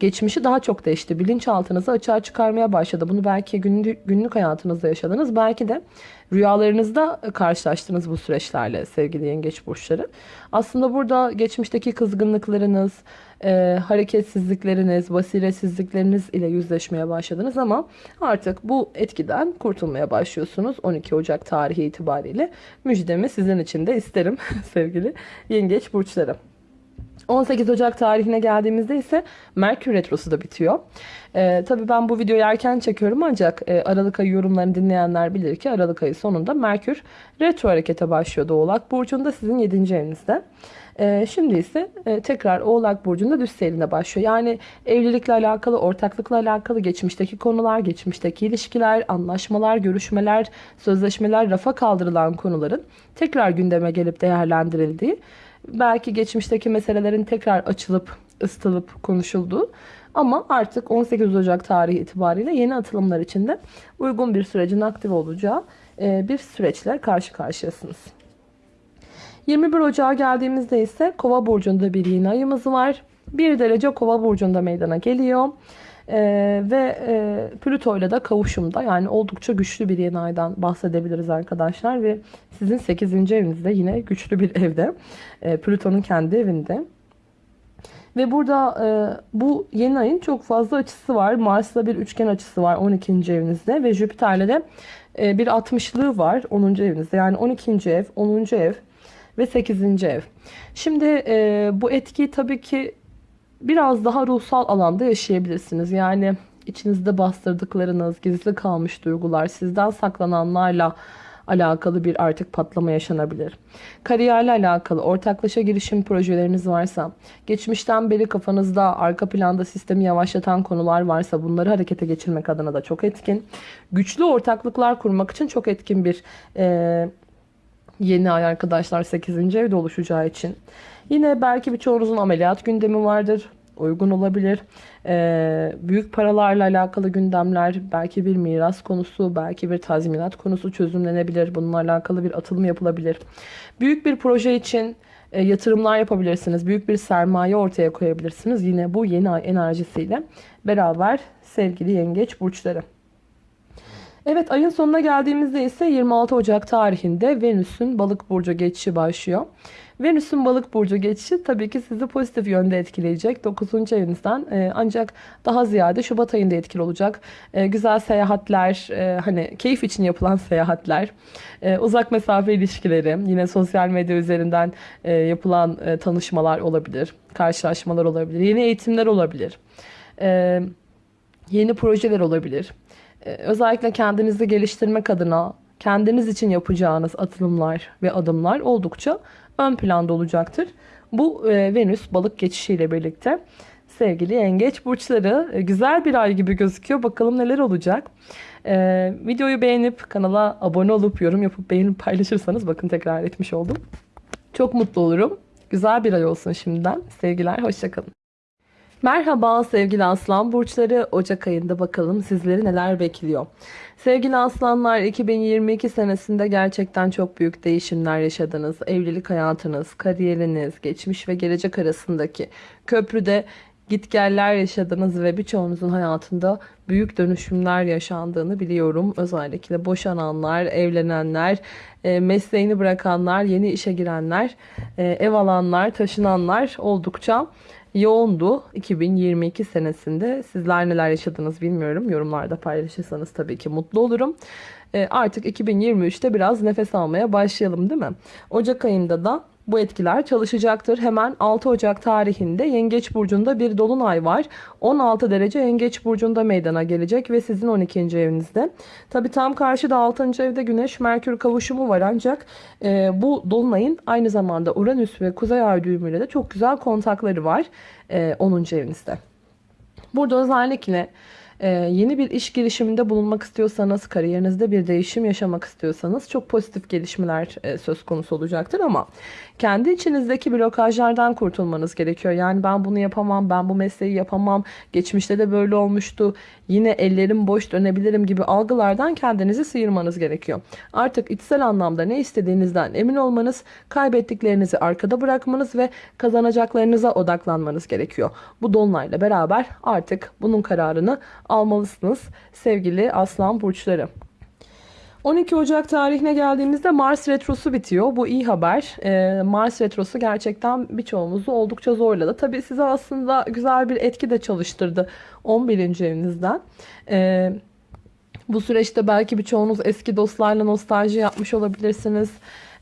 geçmişi daha çok değişti. Bilinçaltınızı açığa çıkarmaya başladı. Bunu belki günlük, günlük hayatınızda yaşadınız. Belki de rüyalarınızda karşılaştınız bu süreçlerle sevgili yengeç burçları. Aslında burada geçmişteki kızgınlıklarınız, e, hareketsizlikleriniz, basiretsizlikleriniz ile yüzleşmeye başladınız ama artık bu etkiden kurtulmaya başlıyorsunuz 12 Ocak tarihi itibariyle. Müjdemi sizin için de isterim [laughs] sevgili yengeç burçları. 18 Ocak tarihine geldiğimizde ise Merkür Retrosu da bitiyor. Ee, tabii ben bu videoyu erken çekiyorum ancak e, Aralık ayı yorumlarını dinleyenler bilir ki Aralık ayı sonunda Merkür Retro harekete başlıyor Oğlak Burcu'nda sizin 7. evinizde. Ee, şimdi ise e, tekrar Oğlak Burcu'nda düz seyrine başlıyor. Yani evlilikle alakalı, ortaklıkla alakalı geçmişteki konular, geçmişteki ilişkiler, anlaşmalar, görüşmeler, sözleşmeler, rafa kaldırılan konuların tekrar gündeme gelip değerlendirildiği belki geçmişteki meselelerin tekrar açılıp ısıtılıp konuşulduğu ama artık 18 Ocak tarihi itibariyle yeni atılımlar için de uygun bir sürecin aktif olacağı e, bir süreçle karşı karşıyasınız. 21 Ocağa geldiğimizde ise Kova burcunda bir yeni ayımız var. 1 derece Kova burcunda meydana geliyor. Ee, ve e, Plüto ile de kavuşumda yani oldukça güçlü bir yeni aydan bahsedebiliriz arkadaşlar ve sizin 8. evinizde yine güçlü bir evde e, Plüton'un kendi evinde ve burada e, bu yeni ayın çok fazla açısı var Mars'la bir üçgen açısı var 12. evinizde ve Jüpiter'le de e, bir 60'lığı var 10. evinizde yani 12. ev 10. ev ve 8. ev şimdi e, bu etki tabii ki biraz daha ruhsal alanda yaşayabilirsiniz. Yani içinizde bastırdıklarınız, gizli kalmış duygular, sizden saklananlarla alakalı bir artık patlama yaşanabilir. Kariyerle alakalı ortaklaşa girişim projeleriniz varsa, geçmişten beri kafanızda arka planda sistemi yavaşlatan konular varsa bunları harekete geçirmek adına da çok etkin. Güçlü ortaklıklar kurmak için çok etkin bir e, yeni ay arkadaşlar 8. evde oluşacağı için. Yine belki birçoğunuzun ameliyat gündemi vardır. Uygun olabilir. Ee, büyük paralarla alakalı gündemler, belki bir miras konusu, belki bir tazminat konusu çözümlenebilir. Bununla alakalı bir atılım yapılabilir. Büyük bir proje için e, yatırımlar yapabilirsiniz. Büyük bir sermaye ortaya koyabilirsiniz. Yine bu yeni ay enerjisiyle beraber sevgili yengeç burçları. Evet ayın sonuna geldiğimizde ise 26 Ocak tarihinde Venüs'ün balık burcu geçişi başlıyor. Venüs'ün balık burcu geçişi tabii ki sizi pozitif yönde etkileyecek. 9. evinizden e, ancak daha ziyade Şubat ayında etkili olacak. E, güzel seyahatler, e, hani keyif için yapılan seyahatler, e, uzak mesafe ilişkileri, yine sosyal medya üzerinden e, yapılan e, tanışmalar olabilir, karşılaşmalar olabilir, yeni eğitimler olabilir. E, yeni projeler olabilir. Ee, özellikle kendinizi geliştirmek adına kendiniz için yapacağınız atılımlar ve adımlar oldukça ön planda olacaktır. Bu e, Venüs balık geçişiyle birlikte sevgili yengeç burçları e, güzel bir ay gibi gözüküyor. Bakalım neler olacak. Ee, videoyu beğenip kanala abone olup yorum yapıp beğenip paylaşırsanız bakın tekrar etmiş oldum. Çok mutlu olurum. Güzel bir ay olsun şimdiden. Sevgiler, hoşçakalın. Merhaba sevgili aslan burçları Ocak ayında bakalım sizleri neler bekliyor. Sevgili aslanlar 2022 senesinde gerçekten çok büyük değişimler yaşadınız. Evlilik hayatınız, kariyeriniz, geçmiş ve gelecek arasındaki köprüde gitgeller yaşadınız ve birçoğunuzun hayatında büyük dönüşümler yaşandığını biliyorum. Özellikle boşananlar, evlenenler, e, mesleğini bırakanlar, yeni işe girenler, e, ev alanlar, taşınanlar oldukça yoğundu 2022 senesinde. Sizler neler yaşadınız bilmiyorum. Yorumlarda paylaşırsanız tabii ki mutlu olurum. E, artık 2023'te biraz nefes almaya başlayalım değil mi? Ocak ayında da bu etkiler çalışacaktır. Hemen 6 Ocak tarihinde Yengeç Burcu'nda bir dolunay var. 16 derece Yengeç Burcu'nda meydana gelecek ve sizin 12. evinizde. Tabi tam karşıda 6. evde Güneş Merkür kavuşumu var ancak e, bu dolunayın aynı zamanda Uranüs ve Kuzey Ay düğümüyle de çok güzel kontakları var e, 10. evinizde. Burada özellikle ee, yeni bir iş girişiminde bulunmak istiyorsanız, kariyerinizde bir değişim yaşamak istiyorsanız çok pozitif gelişmeler e, söz konusu olacaktır ama kendi içinizdeki blokajlardan kurtulmanız gerekiyor. Yani ben bunu yapamam, ben bu mesleği yapamam, geçmişte de böyle olmuştu, yine ellerim boş dönebilirim gibi algılardan kendinizi sıyırmanız gerekiyor. Artık içsel anlamda ne istediğinizden emin olmanız, kaybettiklerinizi arkada bırakmanız ve kazanacaklarınıza odaklanmanız gerekiyor. Bu dolunayla beraber artık bunun kararını almalısınız sevgili aslan burçları. 12 Ocak tarihine geldiğimizde Mars Retrosu bitiyor. Bu iyi haber. Ee, Mars Retrosu gerçekten birçoğumuzu oldukça zorladı. Tabii size aslında güzel bir etki de çalıştırdı 11. evinizden. Ee, bu süreçte belki birçoğunuz eski dostlarla nostalji yapmış olabilirsiniz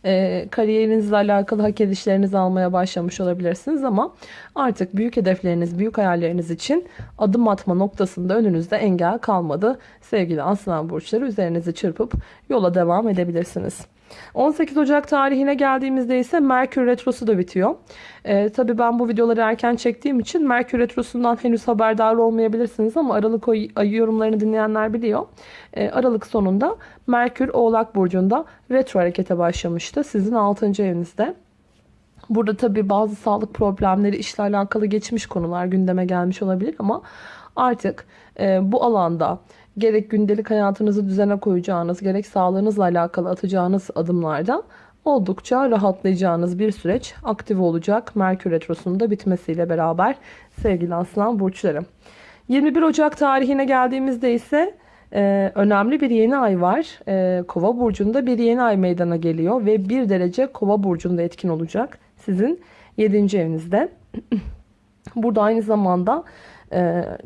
e, kariyerinizle alakalı hak edişlerinizi almaya başlamış olabilirsiniz ama artık büyük hedefleriniz, büyük hayalleriniz için adım atma noktasında önünüzde engel kalmadı. Sevgili aslan burçları üzerinizi çırpıp yola devam edebilirsiniz. 18 Ocak tarihine geldiğimizde ise Merkür Retrosu da bitiyor. Ee, tabii ben bu videoları erken çektiğim için Merkür Retrosu'ndan henüz haberdar olmayabilirsiniz ama Aralık ayı yorumlarını dinleyenler biliyor. Ee, Aralık sonunda Merkür Oğlak Burcu'nda retro harekete başlamıştı. Sizin 6. evinizde. Burada tabii bazı sağlık problemleri işle alakalı geçmiş konular gündeme gelmiş olabilir ama artık e, bu alanda gerek gündelik hayatınızı düzene koyacağınız, gerek sağlığınızla alakalı atacağınız adımlarda oldukça rahatlayacağınız bir süreç aktif olacak. Merkür Retrosu'nun da bitmesiyle beraber sevgili aslan burçları. 21 Ocak tarihine geldiğimizde ise e, önemli bir yeni ay var. E, Kova burcunda bir yeni ay meydana geliyor ve bir derece Kova burcunda etkin olacak. Sizin 7. evinizde. [clears throat] Burada aynı zamanda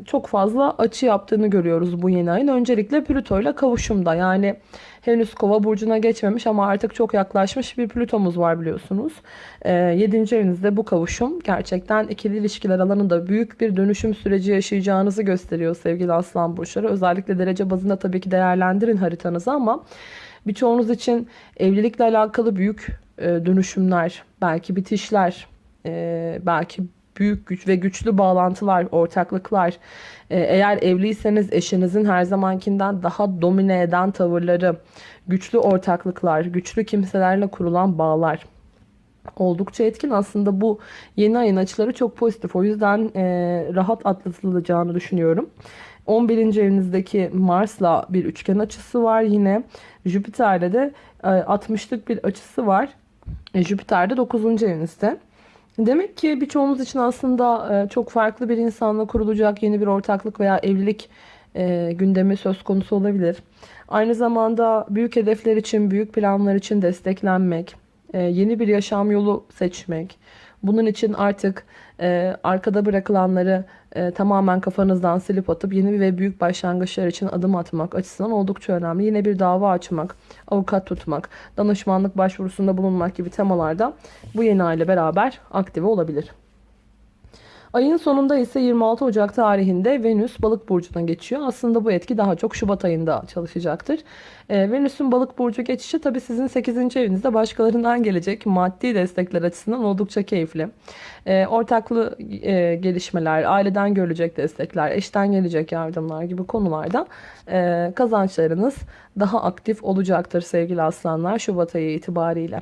çok fazla açı yaptığını görüyoruz bu yeni ayın. Öncelikle Plüto ile kavuşumda yani henüz kova burcuna geçmemiş ama artık çok yaklaşmış bir Plütomuz var biliyorsunuz. E, 7. evinizde bu kavuşum gerçekten ikili ilişkiler alanında büyük bir dönüşüm süreci yaşayacağınızı gösteriyor sevgili aslan burçları. Özellikle derece bazında tabii ki değerlendirin haritanızı ama birçoğunuz için evlilikle alakalı büyük e, dönüşümler, belki bitişler, e, belki büyük güç ve güçlü bağlantılar, ortaklıklar. Ee, eğer evliyseniz eşinizin her zamankinden daha domine eden tavırları, güçlü ortaklıklar, güçlü kimselerle kurulan bağlar oldukça etkin. Aslında bu yeni ayın açıları çok pozitif. O yüzden e, rahat atlatılacağını düşünüyorum. 11. evinizdeki Mars'la bir üçgen açısı var yine. Jüpiter'de de e, 60'lık bir açısı var. E, Jüpiter de 9. evinizde. Demek ki birçoğumuz için aslında e, çok farklı bir insanla kurulacak yeni bir ortaklık veya evlilik e, gündemi söz konusu olabilir. Aynı zamanda büyük hedefler için, büyük planlar için desteklenmek, e, yeni bir yaşam yolu seçmek, bunun için artık e, arkada bırakılanları e, tamamen kafanızdan silip atıp yeni ve büyük başlangıçlar için adım atmak açısından oldukça önemli. Yine bir dava açmak, avukat tutmak, danışmanlık başvurusunda bulunmak gibi temalarda bu yeni ay ile beraber aktive olabilir. Ayın sonunda ise 26 Ocak tarihinde Venüs balık burcuna geçiyor. Aslında bu etki daha çok Şubat ayında çalışacaktır. Ee, Venüs'ün balık burcu geçişi tabii sizin 8. evinizde başkalarından gelecek maddi destekler açısından oldukça keyifli. Ee, ortaklı e, gelişmeler, aileden görülecek destekler, eşten gelecek yardımlar gibi konularda e, kazançlarınız daha aktif olacaktır sevgili aslanlar Şubat ayı itibariyle.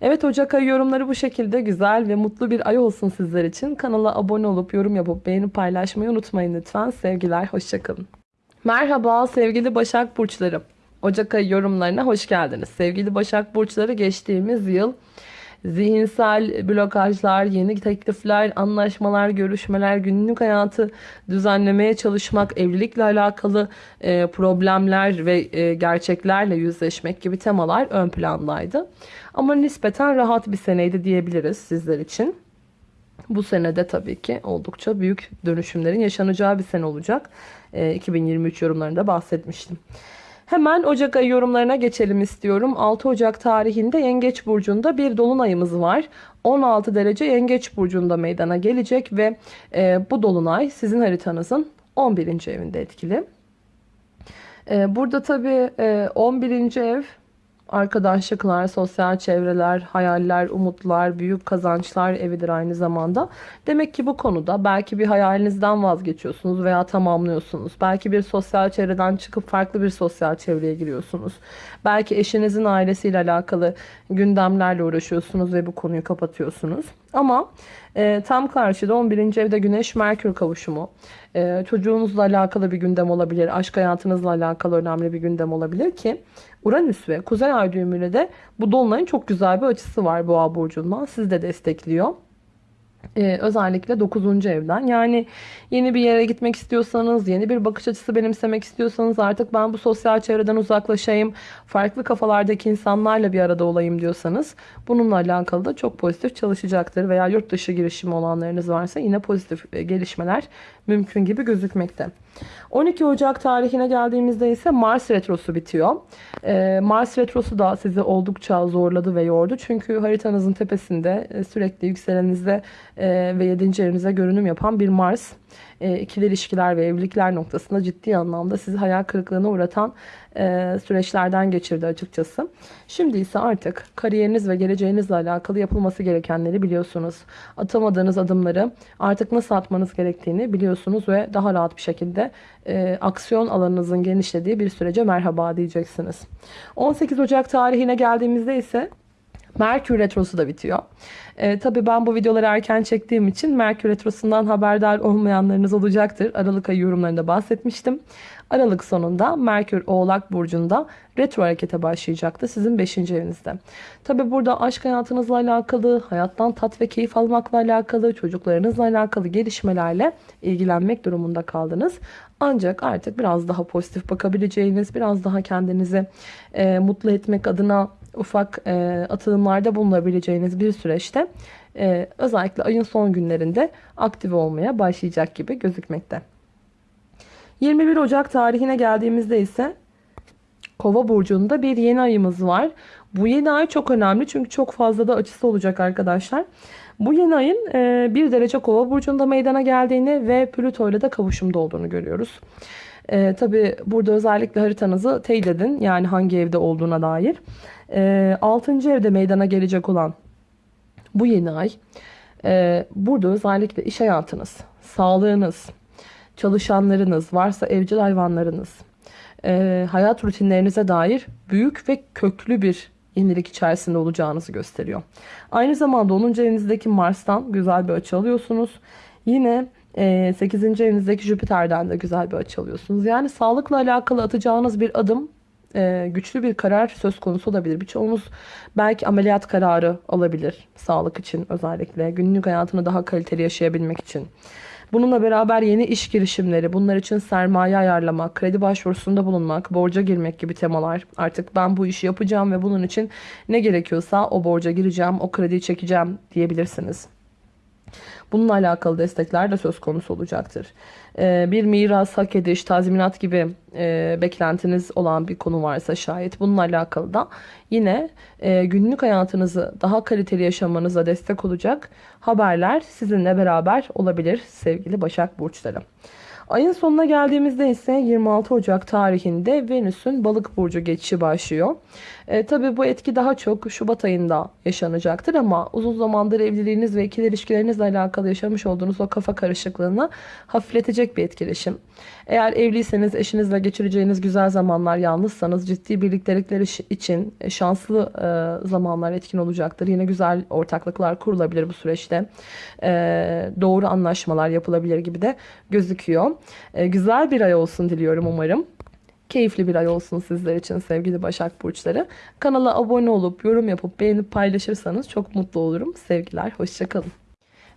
Evet Ocak ayı yorumları bu şekilde güzel ve mutlu bir ay olsun sizler için. Kanala abone olup yorum yapıp beğeni paylaşmayı unutmayın lütfen. Sevgiler, hoşçakalın. Merhaba sevgili Başak Burçları. Ocak ayı yorumlarına hoş geldiniz. Sevgili Başak Burçları geçtiğimiz yıl zihinsel blokajlar, yeni teklifler, anlaşmalar, görüşmeler, günlük hayatı düzenlemeye çalışmak, evlilikle alakalı e, problemler ve e, gerçeklerle yüzleşmek gibi temalar ön plandaydı. Ama nispeten rahat bir seneydi diyebiliriz sizler için. Bu senede tabii ki oldukça büyük dönüşümlerin yaşanacağı bir sene olacak. E, 2023 yorumlarında bahsetmiştim. Hemen Ocak ayı yorumlarına geçelim istiyorum. 6 Ocak tarihinde Yengeç Burcu'nda bir dolunayımız var. 16 derece Yengeç Burcu'nda meydana gelecek ve e, bu dolunay sizin haritanızın 11. evinde etkili. E, burada tabii e, 11. ev arkadaşlıklar, sosyal çevreler, hayaller, umutlar, büyük kazançlar evidir aynı zamanda. Demek ki bu konuda belki bir hayalinizden vazgeçiyorsunuz veya tamamlıyorsunuz. Belki bir sosyal çevreden çıkıp farklı bir sosyal çevreye giriyorsunuz. Belki eşinizin ailesiyle alakalı gündemlerle uğraşıyorsunuz ve bu konuyu kapatıyorsunuz. Ama e, tam karşıda 11. evde Güneş Merkür kavuşumu. E, çocuğunuzla alakalı bir gündem olabilir. Aşk hayatınızla alakalı önemli bir gündem olabilir ki Uranüs ve Kuzey Ay düğümüyle de bu dolunayın çok güzel bir açısı var Boğa burcundan. Sizi de destekliyor. Ee, özellikle 9. evden. Yani yeni bir yere gitmek istiyorsanız, yeni bir bakış açısı benimsemek istiyorsanız artık ben bu sosyal çevreden uzaklaşayım, farklı kafalardaki insanlarla bir arada olayım diyorsanız bununla alakalı da çok pozitif çalışacaktır. Veya yurt dışı girişimi olanlarınız varsa yine pozitif e, gelişmeler mümkün gibi gözükmekte. 12 Ocak tarihine geldiğimizde ise Mars Retrosu bitiyor. Ee, Mars Retrosu da sizi oldukça zorladı ve yordu. Çünkü haritanızın tepesinde e, sürekli yükselenizde e, ve 7. evinize görünüm yapan bir Mars e, ikili ilişkiler ve evlilikler noktasında ciddi anlamda sizi hayal kırıklığına uğratan e, süreçlerden geçirdi açıkçası. Şimdi ise artık kariyeriniz ve geleceğinizle alakalı yapılması gerekenleri biliyorsunuz. Atamadığınız adımları artık nasıl atmanız gerektiğini biliyorsunuz ve daha rahat bir şekilde e, aksiyon alanınızın genişlediği bir sürece merhaba diyeceksiniz. 18 Ocak tarihine geldiğimizde ise Merkür Retrosu da bitiyor. E, tabii ben bu videoları erken çektiğim için Merkür Retrosu'ndan haberdar olmayanlarınız olacaktır. Aralık ayı yorumlarında bahsetmiştim. Aralık sonunda Merkür Oğlak Burcu'nda retro harekete başlayacaktı sizin 5. evinizde. Tabi burada aşk hayatınızla alakalı, hayattan tat ve keyif almakla alakalı, çocuklarınızla alakalı gelişmelerle ilgilenmek durumunda kaldınız. Ancak artık biraz daha pozitif bakabileceğiniz, biraz daha kendinizi e, mutlu etmek adına ufak e, atılımlarda bulunabileceğiniz bir süreçte e, özellikle ayın son günlerinde aktive olmaya başlayacak gibi gözükmekte. 21 Ocak tarihine geldiğimizde ise Kova burcunda bir yeni ayımız var. Bu yeni ay çok önemli çünkü çok fazla da açısı olacak arkadaşlar. Bu yeni ayın 1 e, derece Kova burcunda meydana geldiğini ve Plüto ile de kavuşumda olduğunu görüyoruz. Ee, Tabi burada özellikle haritanızı teyit edin. Yani hangi evde olduğuna dair. Ee, 6. evde meydana gelecek olan bu yeni ay. E, burada özellikle iş hayatınız, sağlığınız, çalışanlarınız, varsa evcil hayvanlarınız, e, hayat rutinlerinize dair büyük ve köklü bir yenilik içerisinde olacağınızı gösteriyor. Aynı zamanda 10. evinizdeki Mars'tan güzel bir açı alıyorsunuz. Yine 8. E, evinizdeki Jüpiter'den de güzel bir açı alıyorsunuz. Yani sağlıkla alakalı atacağınız bir adım e, güçlü bir karar söz konusu olabilir. Birçoğumuz belki ameliyat kararı alabilir sağlık için özellikle günlük hayatını daha kaliteli yaşayabilmek için. Bununla beraber yeni iş girişimleri, bunlar için sermaye ayarlamak, kredi başvurusunda bulunmak, borca girmek gibi temalar. Artık ben bu işi yapacağım ve bunun için ne gerekiyorsa o borca gireceğim, o krediyi çekeceğim diyebilirsiniz. Bununla alakalı destekler de söz konusu olacaktır. Ee, bir miras, hak ediş, tazminat gibi e, beklentiniz olan bir konu varsa şayet bununla alakalı da yine e, günlük hayatınızı daha kaliteli yaşamanıza destek olacak haberler sizinle beraber olabilir sevgili Başak Burçları. Ayın sonuna geldiğimizde ise 26 Ocak tarihinde Venüs'ün balık burcu geçişi başlıyor. E, tabii bu etki daha çok Şubat ayında yaşanacaktır ama uzun zamandır evliliğiniz ve ikili ilişkilerinizle alakalı yaşamış olduğunuz o kafa karışıklığını hafifletecek bir etkileşim. Eğer evliyseniz eşinizle geçireceğiniz güzel zamanlar, yalnızsanız ciddi birliktelikler için şanslı e, zamanlar etkin olacaktır. Yine güzel ortaklıklar kurulabilir bu süreçte. E, doğru anlaşmalar yapılabilir gibi de gözüküyor. E, güzel bir ay olsun diliyorum umarım. Keyifli bir ay olsun sizler için sevgili Başak Burçları. Kanala abone olup yorum yapıp beğenip paylaşırsanız çok mutlu olurum. Sevgiler, hoşçakalın.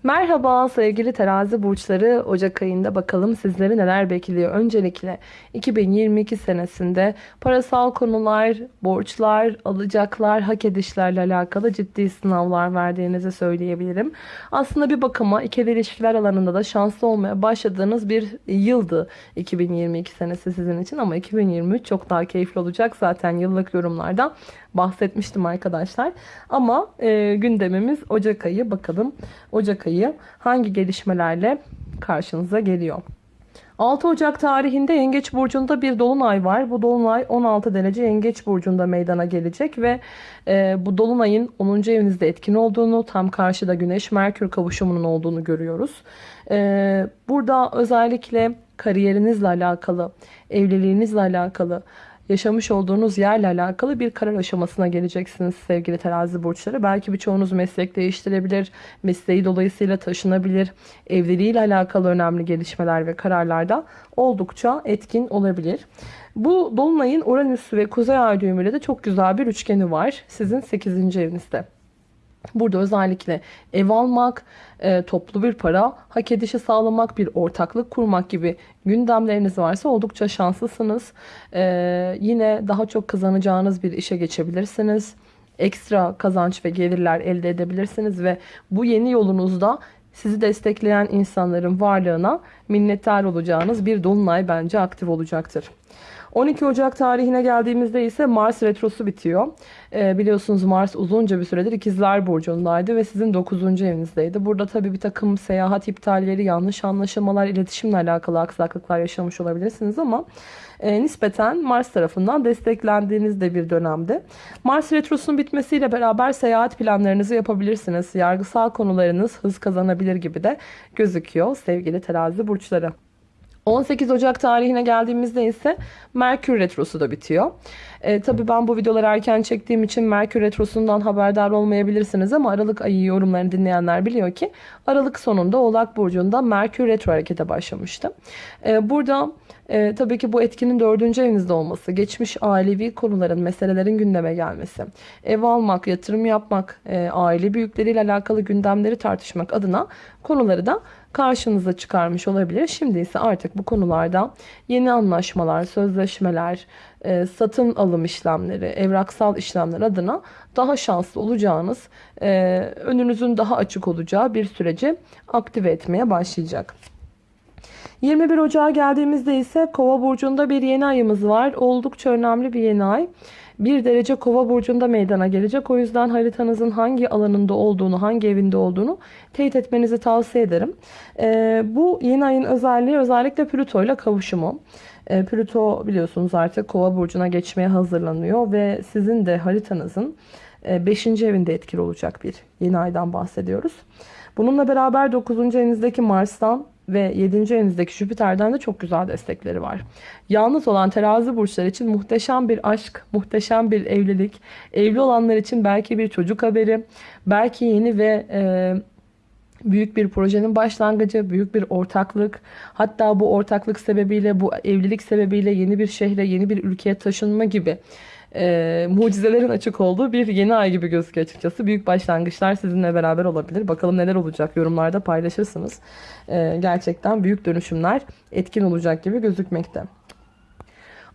Merhaba sevgili terazi burçları Ocak ayında bakalım sizleri neler bekliyor. Öncelikle 2022 senesinde parasal konular, borçlar, alacaklar, hak edişlerle alakalı ciddi sınavlar verdiğinizi söyleyebilirim. Aslında bir bakıma ikili ilişkiler alanında da şanslı olmaya başladığınız bir yıldı 2022 senesi sizin için ama 2023 çok daha keyifli olacak zaten yıllık yorumlardan bahsetmiştim arkadaşlar. Ama e, gündemimiz Ocak ayı. Bakalım Ocak ayı hangi gelişmelerle karşınıza geliyor. 6 Ocak tarihinde Yengeç Burcu'nda bir dolunay var. Bu dolunay 16 derece Yengeç Burcu'nda meydana gelecek ve e, bu dolunayın 10. evinizde etkin olduğunu, tam karşıda Güneş-Merkür kavuşumunun olduğunu görüyoruz. E, burada özellikle kariyerinizle alakalı, evliliğinizle alakalı, yaşamış olduğunuz yerle alakalı bir karar aşamasına geleceksiniz sevgili terazi burçları. Belki birçoğunuz meslek değiştirebilir, mesleği dolayısıyla taşınabilir, evliliğiyle alakalı önemli gelişmeler ve kararlarda oldukça etkin olabilir. Bu Dolunay'ın Uranüs ve Kuzey Ay düğümüyle de çok güzel bir üçgeni var sizin 8. evinizde. Burada özellikle ev almak, e, toplu bir para hak edişi sağlamak, bir ortaklık kurmak gibi gündemleriniz varsa oldukça şanslısınız. E, yine daha çok kazanacağınız bir işe geçebilirsiniz. Ekstra kazanç ve gelirler elde edebilirsiniz ve bu yeni yolunuzda sizi destekleyen insanların varlığına minnettar olacağınız bir dolunay bence aktif olacaktır. 12 Ocak tarihine geldiğimizde ise Mars retrosu bitiyor. Ee, biliyorsunuz Mars uzunca bir süredir ikizler burcundaydı ve sizin 9. evinizdeydi. Burada tabii bir takım seyahat iptalleri, yanlış anlaşılmalar, iletişimle alakalı aksaklıklar yaşamış olabilirsiniz ama e, nispeten Mars tarafından desteklendiğiniz de bir dönemde. Mars retrosunun bitmesiyle beraber seyahat planlarınızı yapabilirsiniz. Yargısal konularınız hız kazanabilir gibi de gözüküyor sevgili terazi burçları. 18 Ocak tarihine geldiğimizde ise Merkür Retrosu da bitiyor. E, tabii ben bu videoları erken çektiğim için Merkür Retrosu'ndan haberdar olmayabilirsiniz ama Aralık ayı yorumlarını dinleyenler biliyor ki Aralık sonunda Oğlak Burcu'nda Merkür Retro harekete başlamıştı. E, burada e, tabii ki bu etkinin dördüncü evinizde olması, geçmiş ailevi konuların, meselelerin gündeme gelmesi, ev almak, yatırım yapmak, e, aile büyükleriyle alakalı gündemleri tartışmak adına konuları da karşınıza çıkarmış olabilir. Şimdi ise artık bu konularda yeni anlaşmalar, sözleşmeler, e, satın alım işlemleri, evraksal işlemler adına daha şanslı olacağınız, e, önünüzün daha açık olacağı bir süreci aktive etmeye başlayacak. 21 Ocağı geldiğimizde ise Kova burcunda bir yeni ayımız var. Oldukça önemli bir yeni ay. Bir derece kova burcunda meydana gelecek. O yüzden haritanızın hangi alanında olduğunu, hangi evinde olduğunu teyit etmenizi tavsiye ederim. Ee, bu yeni ayın özelliği özellikle Plüto ile kavuşumu. Ee, Plüto biliyorsunuz artık kova burcuna geçmeye hazırlanıyor ve sizin de haritanızın 5. E, evinde etkili olacak bir yeni aydan bahsediyoruz. Bununla beraber 9. evinizdeki Mars'tan ve 7. evinizdeki Jüpiter'den de çok güzel destekleri var. Yalnız olan terazi burçları için muhteşem bir aşk, muhteşem bir evlilik. Evli olanlar için belki bir çocuk haberi, belki yeni ve e, büyük bir projenin başlangıcı, büyük bir ortaklık. Hatta bu ortaklık sebebiyle, bu evlilik sebebiyle yeni bir şehre, yeni bir ülkeye taşınma gibi e, mucizelerin açık olduğu bir yeni ay gibi gözüküyor açıkçası. Büyük başlangıçlar sizinle beraber olabilir. Bakalım neler olacak yorumlarda paylaşırsınız. E, gerçekten büyük dönüşümler etkin olacak gibi gözükmekte.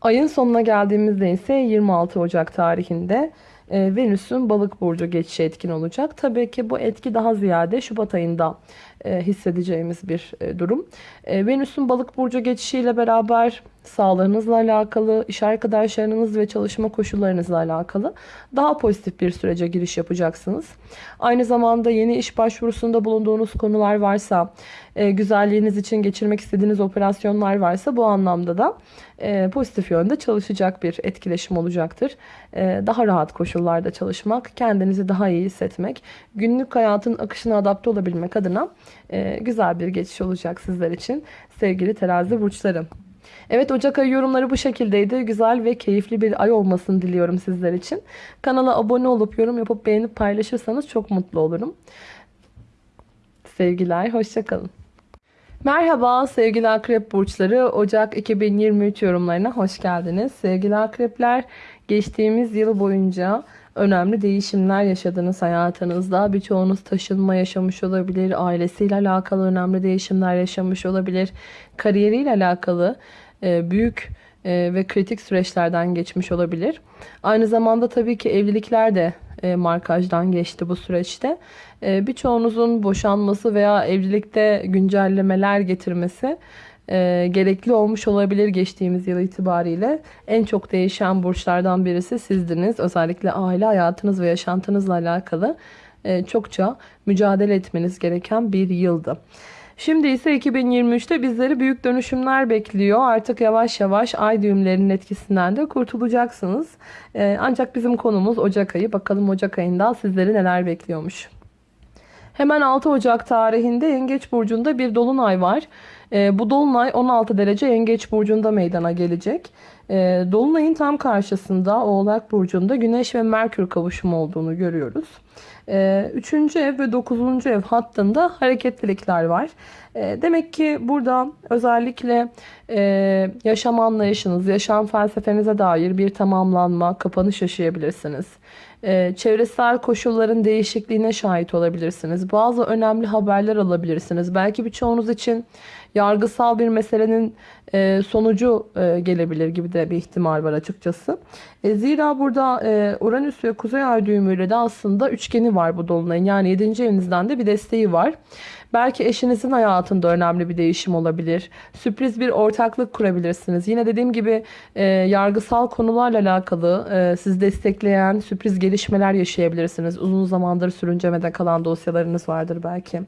Ayın sonuna geldiğimizde ise 26 Ocak tarihinde e, Venüs'ün balık burcu geçişi etkin olacak. Tabii ki bu etki daha ziyade Şubat ayında hissedeceğimiz bir e, durum. E, Venüs'ün balık burcu geçişiyle beraber sağlığınızla alakalı, iş arkadaşlarınız ve çalışma koşullarınızla alakalı daha pozitif bir sürece giriş yapacaksınız. Aynı zamanda yeni iş başvurusunda bulunduğunuz konular varsa, e, güzelliğiniz için geçirmek istediğiniz operasyonlar varsa bu anlamda da e, pozitif yönde çalışacak bir etkileşim olacaktır. E, daha rahat koşullarda çalışmak, kendinizi daha iyi hissetmek, günlük hayatın akışına adapte olabilmek adına e, güzel bir geçiş olacak sizler için sevgili terazi burçlarım. Evet Ocak ayı yorumları bu şekildeydi. Güzel ve keyifli bir ay olmasını diliyorum sizler için. Kanala abone olup yorum yapıp beğenip paylaşırsanız çok mutlu olurum. Sevgiler, hoşçakalın. Merhaba sevgili akrep burçları. Ocak 2023 yorumlarına hoş geldiniz. Sevgili akrepler, geçtiğimiz yıl boyunca önemli değişimler yaşadınız hayatınızda. Birçoğunuz taşınma yaşamış olabilir, ailesiyle alakalı önemli değişimler yaşamış olabilir, kariyeriyle alakalı e, büyük e, ve kritik süreçlerden geçmiş olabilir. Aynı zamanda tabii ki evlilikler de e, markajdan geçti bu süreçte. Birçoğunuzun boşanması veya evlilikte güncellemeler getirmesi gerekli olmuş olabilir geçtiğimiz yıl itibariyle. En çok değişen burçlardan birisi sizdiniz. Özellikle aile hayatınız ve yaşantınızla alakalı çokça mücadele etmeniz gereken bir yıldı. Şimdi ise 2023'te bizleri büyük dönüşümler bekliyor. Artık yavaş yavaş ay düğümlerinin etkisinden de kurtulacaksınız. Ee, ancak bizim konumuz Ocak ayı. Bakalım Ocak ayında sizleri neler bekliyormuş. Hemen 6 Ocak tarihinde Yengeç Burcu'nda bir dolunay var. Ee, bu dolunay 16 derece Yengeç Burcu'nda meydana gelecek. Ee, dolunayın tam karşısında Oğlak Burcu'nda Güneş ve Merkür kavuşumu olduğunu görüyoruz. Ee, üçüncü ev ve dokuzuncu ev hattında hareketlilikler var. Demek ki burada özellikle e, yaşam anlayışınız, yaşam felsefenize dair bir tamamlanma, kapanış yaşayabilirsiniz. Ee, çevresel koşulların değişikliğine şahit olabilirsiniz. Bazı önemli haberler alabilirsiniz. Belki birçoğunuz için yargısal bir meselenin e, sonucu e, gelebilir gibi de bir ihtimal var açıkçası. E, zira burada Uranüs ve Kuzey Ay düğümüyle de aslında üçgeni var bu dolunayın. Yani 7. evinizden de bir desteği var. Belki eşinizin hayatında önemli bir değişim olabilir. Sürpriz bir ortaklık kurabilirsiniz. Yine dediğim gibi e, yargısal konularla alakalı e, sizi destekleyen sürpriz gelişmeler yaşayabilirsiniz. Uzun zamandır sürüncemede kalan dosyalarınız vardır belki.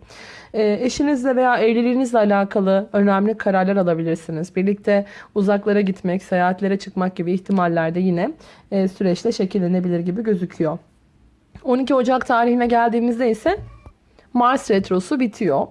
E, eşinizle veya evliliğinizle alakalı önemli kararlar alabilirsiniz. Birlikte uzaklara gitmek, seyahatlere çıkmak gibi ihtimaller de yine e, süreçte şekillenebilir gibi gözüküyor. 12 Ocak tarihine geldiğimizde ise Mars Retrosu bitiyor.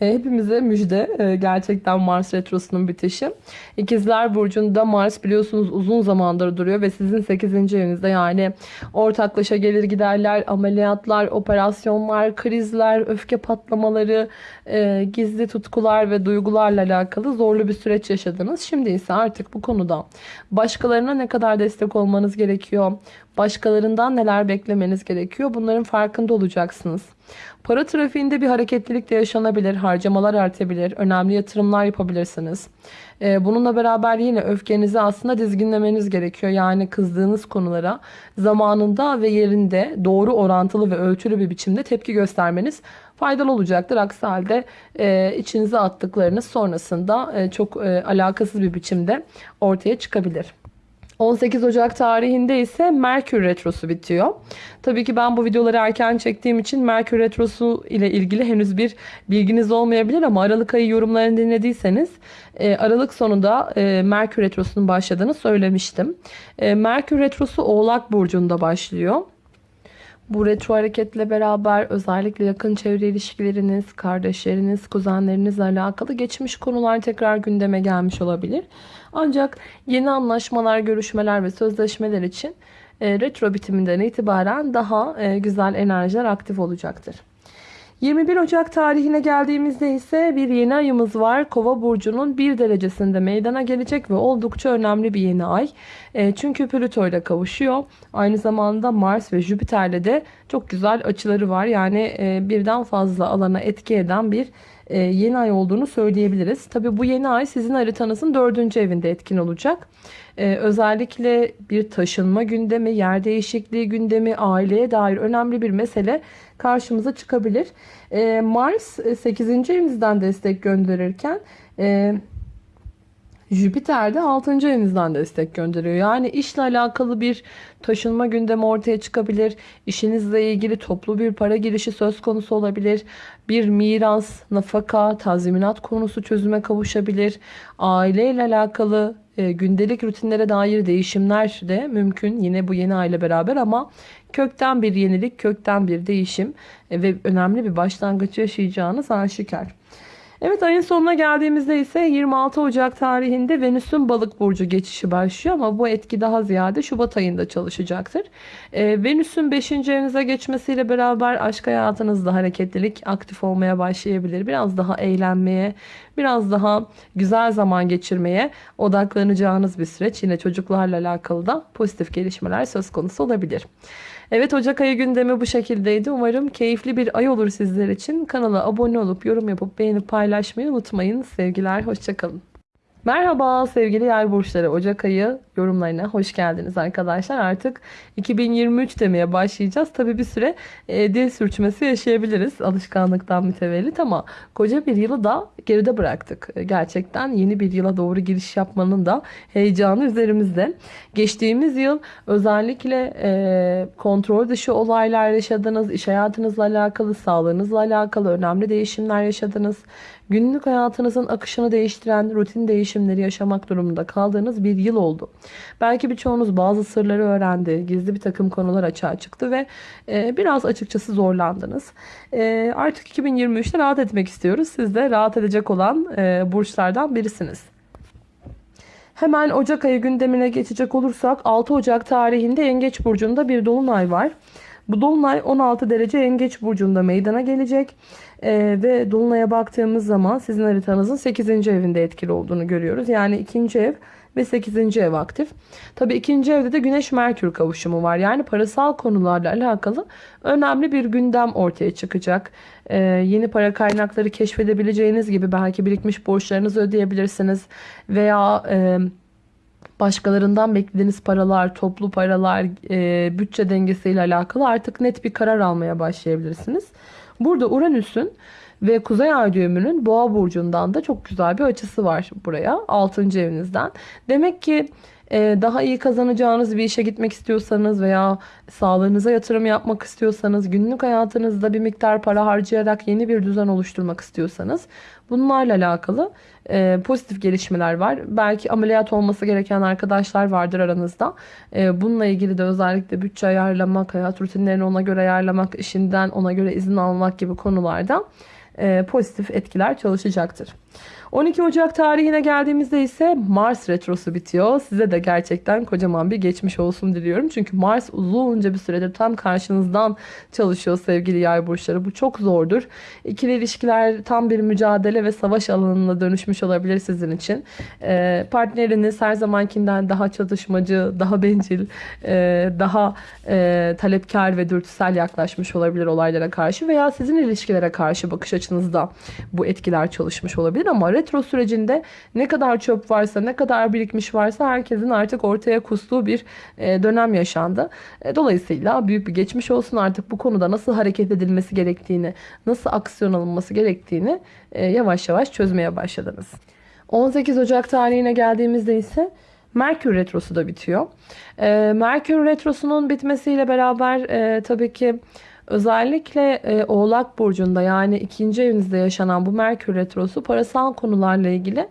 E, hepimize müjde e, gerçekten Mars Retrosu'nun bitişi. İkizler Burcu'nda Mars biliyorsunuz uzun zamandır duruyor ve sizin 8. evinizde yani ortaklaşa gelir giderler, ameliyatlar, operasyonlar, krizler, öfke patlamaları, e, gizli tutkular ve duygularla alakalı zorlu bir süreç yaşadınız. Şimdi ise artık bu konuda başkalarına ne kadar destek olmanız gerekiyor, başkalarından neler beklemeniz gerekiyor bunların farkında olacaksınız. Para trafiğinde bir hareketlilik de yaşanabilir, harcamalar artabilir, önemli yatırımlar yapabilirsiniz. Ee, bununla beraber yine öfkenizi aslında dizginlemeniz gerekiyor. Yani kızdığınız konulara zamanında ve yerinde doğru orantılı ve ölçülü bir biçimde tepki göstermeniz faydalı olacaktır. Aksi halde e, içinize attıklarınız sonrasında e, çok e, alakasız bir biçimde ortaya çıkabilir. 18 Ocak tarihinde ise Merkür Retrosu bitiyor. Tabii ki ben bu videoları erken çektiğim için Merkür Retrosu ile ilgili henüz bir bilginiz olmayabilir ama Aralık ayı yorumlarını dinlediyseniz e, Aralık sonunda e, Merkür Retrosu'nun başladığını söylemiştim. E, Merkür Retrosu Oğlak Burcu'nda başlıyor. Bu retro hareketle beraber özellikle yakın çevre ilişkileriniz, kardeşleriniz, kuzenlerinizle alakalı geçmiş konular tekrar gündeme gelmiş olabilir. Ancak yeni anlaşmalar, görüşmeler ve sözleşmeler için e, retro bitiminden itibaren daha e, güzel enerjiler aktif olacaktır. 21 Ocak tarihine geldiğimizde ise bir yeni ayımız var. Kova burcunun bir derecesinde meydana gelecek ve oldukça önemli bir yeni ay. E, çünkü Plüto ile kavuşuyor. Aynı zamanda Mars ve Jüpiter'le de çok güzel açıları var. Yani e, birden fazla alana etki eden bir e, yeni ay olduğunu söyleyebiliriz. Tabi bu yeni ay sizin haritanızın dördüncü evinde etkin olacak. E, özellikle bir taşınma gündemi, yer değişikliği gündemi, aileye dair önemli bir mesele karşımıza çıkabilir. E, Mars 8. evinizden destek gönderirken Jüpiter de 6. evinizden destek gönderiyor. Yani işle alakalı bir taşınma gündemi ortaya çıkabilir. İşinizle ilgili toplu bir para girişi söz konusu olabilir. Bir miras, nafaka, tazminat konusu çözüme kavuşabilir. Aileyle alakalı e, gündelik rutinlere dair değişimler de mümkün. Yine bu yeni aile beraber ama kökten bir yenilik, kökten bir değişim e, ve önemli bir başlangıç yaşayacağınız aşikar. Evet ayın sonuna geldiğimizde ise 26 Ocak tarihinde Venüs'ün balık burcu geçişi başlıyor ama bu etki daha ziyade Şubat ayında çalışacaktır. Ee, Venüs'ün 5. evinize geçmesiyle beraber aşk hayatınızda hareketlilik aktif olmaya başlayabilir. Biraz daha eğlenmeye, biraz daha güzel zaman geçirmeye odaklanacağınız bir süreç. Yine çocuklarla alakalı da pozitif gelişmeler söz konusu olabilir. Evet Ocak ayı gündemi bu şekildeydi. Umarım keyifli bir ay olur sizler için. Kanala abone olup yorum yapıp beğenip paylaşmayı unutmayın. Sevgiler, hoşçakalın. Merhaba sevgili yay burçları. Ocak ayı yorumlarına hoş geldiniz arkadaşlar. Artık 2023 demeye başlayacağız. Tabi bir süre e, dil sürçmesi yaşayabiliriz alışkanlıktan mütevellit ama koca bir yılı da geride bıraktık. E, gerçekten yeni bir yıla doğru giriş yapmanın da heyecanı üzerimizde. Geçtiğimiz yıl özellikle e, kontrol dışı olaylar yaşadınız, iş hayatınızla alakalı, sağlığınızla alakalı önemli değişimler yaşadınız. Günlük hayatınızın akışını değiştiren rutin değişimleri yaşamak durumunda kaldığınız bir yıl oldu. Belki birçoğunuz bazı sırları öğrendi, gizli bir takım konular açığa çıktı ve e, biraz açıkçası zorlandınız. E, artık 2023'te rahat etmek istiyoruz. Siz de rahat edecek olan e, burçlardan birisiniz. Hemen Ocak ayı gündemine geçecek olursak 6 Ocak tarihinde Yengeç Burcu'nda bir dolunay var. Bu dolunay 16 derece Yengeç Burcu'nda meydana gelecek. Ee, ve dolunaya baktığımız zaman sizin haritanızın 8. evinde etkili olduğunu görüyoruz. Yani 2. ev ve 8. ev aktif. Tabi ikinci evde de Güneş Merkür kavuşumu var. Yani parasal konularla alakalı önemli bir gündem ortaya çıkacak. Ee, yeni para kaynakları keşfedebileceğiniz gibi belki birikmiş borçlarınızı ödeyebilirsiniz. Veya... E, başkalarından beklediğiniz paralar, toplu paralar, e, bütçe dengesiyle alakalı artık net bir karar almaya başlayabilirsiniz. Burada Uranüs'ün ve Kuzey Ay düğümünün Boğa burcundan da çok güzel bir açısı var buraya 6. evinizden. Demek ki e, daha iyi kazanacağınız bir işe gitmek istiyorsanız veya sağlığınıza yatırım yapmak istiyorsanız, günlük hayatınızda bir miktar para harcayarak yeni bir düzen oluşturmak istiyorsanız bunlarla alakalı e, pozitif gelişmeler var. Belki ameliyat olması gereken arkadaşlar vardır aranızda. E, bununla ilgili de özellikle bütçe ayarlamak, hayat rutinlerini ona göre ayarlamak, işinden ona göre izin almak gibi konularda e, pozitif etkiler çalışacaktır. 12 Ocak tarihine geldiğimizde ise Mars retrosu bitiyor. Size de gerçekten kocaman bir geçmiş olsun diliyorum. Çünkü Mars uzunca bir süredir tam karşınızdan çalışıyor sevgili yay burçları. Bu çok zordur. İkili ilişkiler tam bir mücadele ve savaş alanına dönüşmüş olabilir sizin için. Ee, partneriniz her zamankinden daha çatışmacı, daha bencil, e, daha e, talepkar ve dürtüsel yaklaşmış olabilir olaylara karşı veya sizin ilişkilere karşı bakış açınızda bu etkiler çalışmış olabilir ama retro sürecinde ne kadar çöp varsa, ne kadar birikmiş varsa herkesin artık ortaya kustuğu bir e, dönem yaşandı. E, dolayısıyla büyük bir geçmiş olsun artık bu konuda nasıl hareket edilmesi gerektiğini, nasıl aksiyon alınması gerektiğini e, yavaş yavaş çözmeye başladınız. 18 Ocak tarihine geldiğimizde ise Merkür Retrosu da bitiyor. Merkür Retrosu'nun bitmesiyle beraber tabii ki Özellikle e, Oğlak Burcu'nda yani ikinci evinizde yaşanan bu Merkür Retrosu parasal konularla ilgili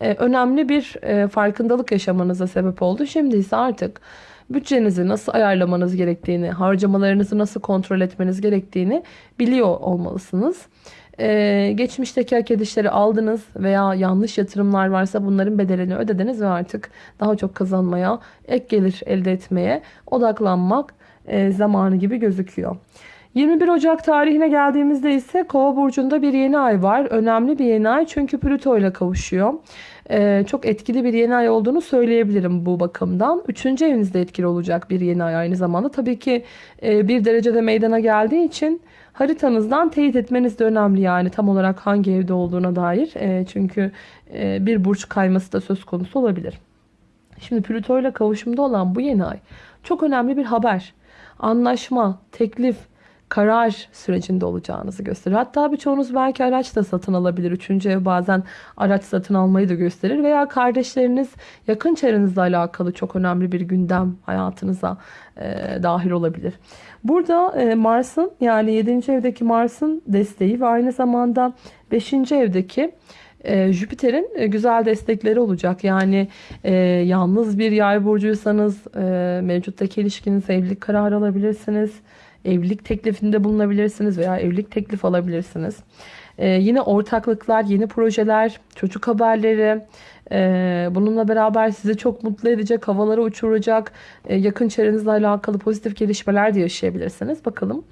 e, önemli bir e, farkındalık yaşamanıza sebep oldu. Şimdi ise artık bütçenizi nasıl ayarlamanız gerektiğini, harcamalarınızı nasıl kontrol etmeniz gerektiğini biliyor olmalısınız. Ee, geçmişteki hak edişleri aldınız veya yanlış yatırımlar varsa bunların bedelini ödediniz ve artık daha çok kazanmaya, ek gelir elde etmeye odaklanmak e, zamanı gibi gözüküyor. 21 Ocak tarihine geldiğimizde ise Kova burcunda bir yeni ay var. Önemli bir yeni ay çünkü Plüto ile kavuşuyor. Ee, çok etkili bir yeni ay olduğunu söyleyebilirim bu bakımdan. Üçüncü evinizde etkili olacak bir yeni ay aynı zamanda. Tabii ki e, bir derecede meydana geldiği için haritanızdan teyit etmeniz de önemli yani tam olarak hangi evde olduğuna dair. E, çünkü e, bir burç kayması da söz konusu olabilir. Şimdi Plüto ile kavuşumda olan bu yeni ay çok önemli bir haber. Anlaşma, teklif, karar sürecinde olacağınızı gösterir. Hatta birçoğunuz belki araç da satın alabilir. Üçüncü ev bazen araç satın almayı da gösterir. Veya kardeşleriniz yakın çevrenizle alakalı çok önemli bir gündem hayatınıza e, dahil olabilir. Burada e, Mars'ın yani 7. evdeki Mars'ın desteği ve aynı zamanda 5. evdeki e, Jüpiter'in e, güzel destekleri olacak. Yani e, yalnız bir yay burcuysanız e, mevcuttaki ilişkiniz evlilik kararı alabilirsiniz. Evlilik teklifinde bulunabilirsiniz veya evlilik teklif alabilirsiniz. E, yine ortaklıklar, yeni projeler, çocuk haberleri, e, bununla beraber sizi çok mutlu edecek, havalara uçuracak, e, yakın çevrenizle alakalı pozitif gelişmeler de yaşayabilirsiniz. Bakalım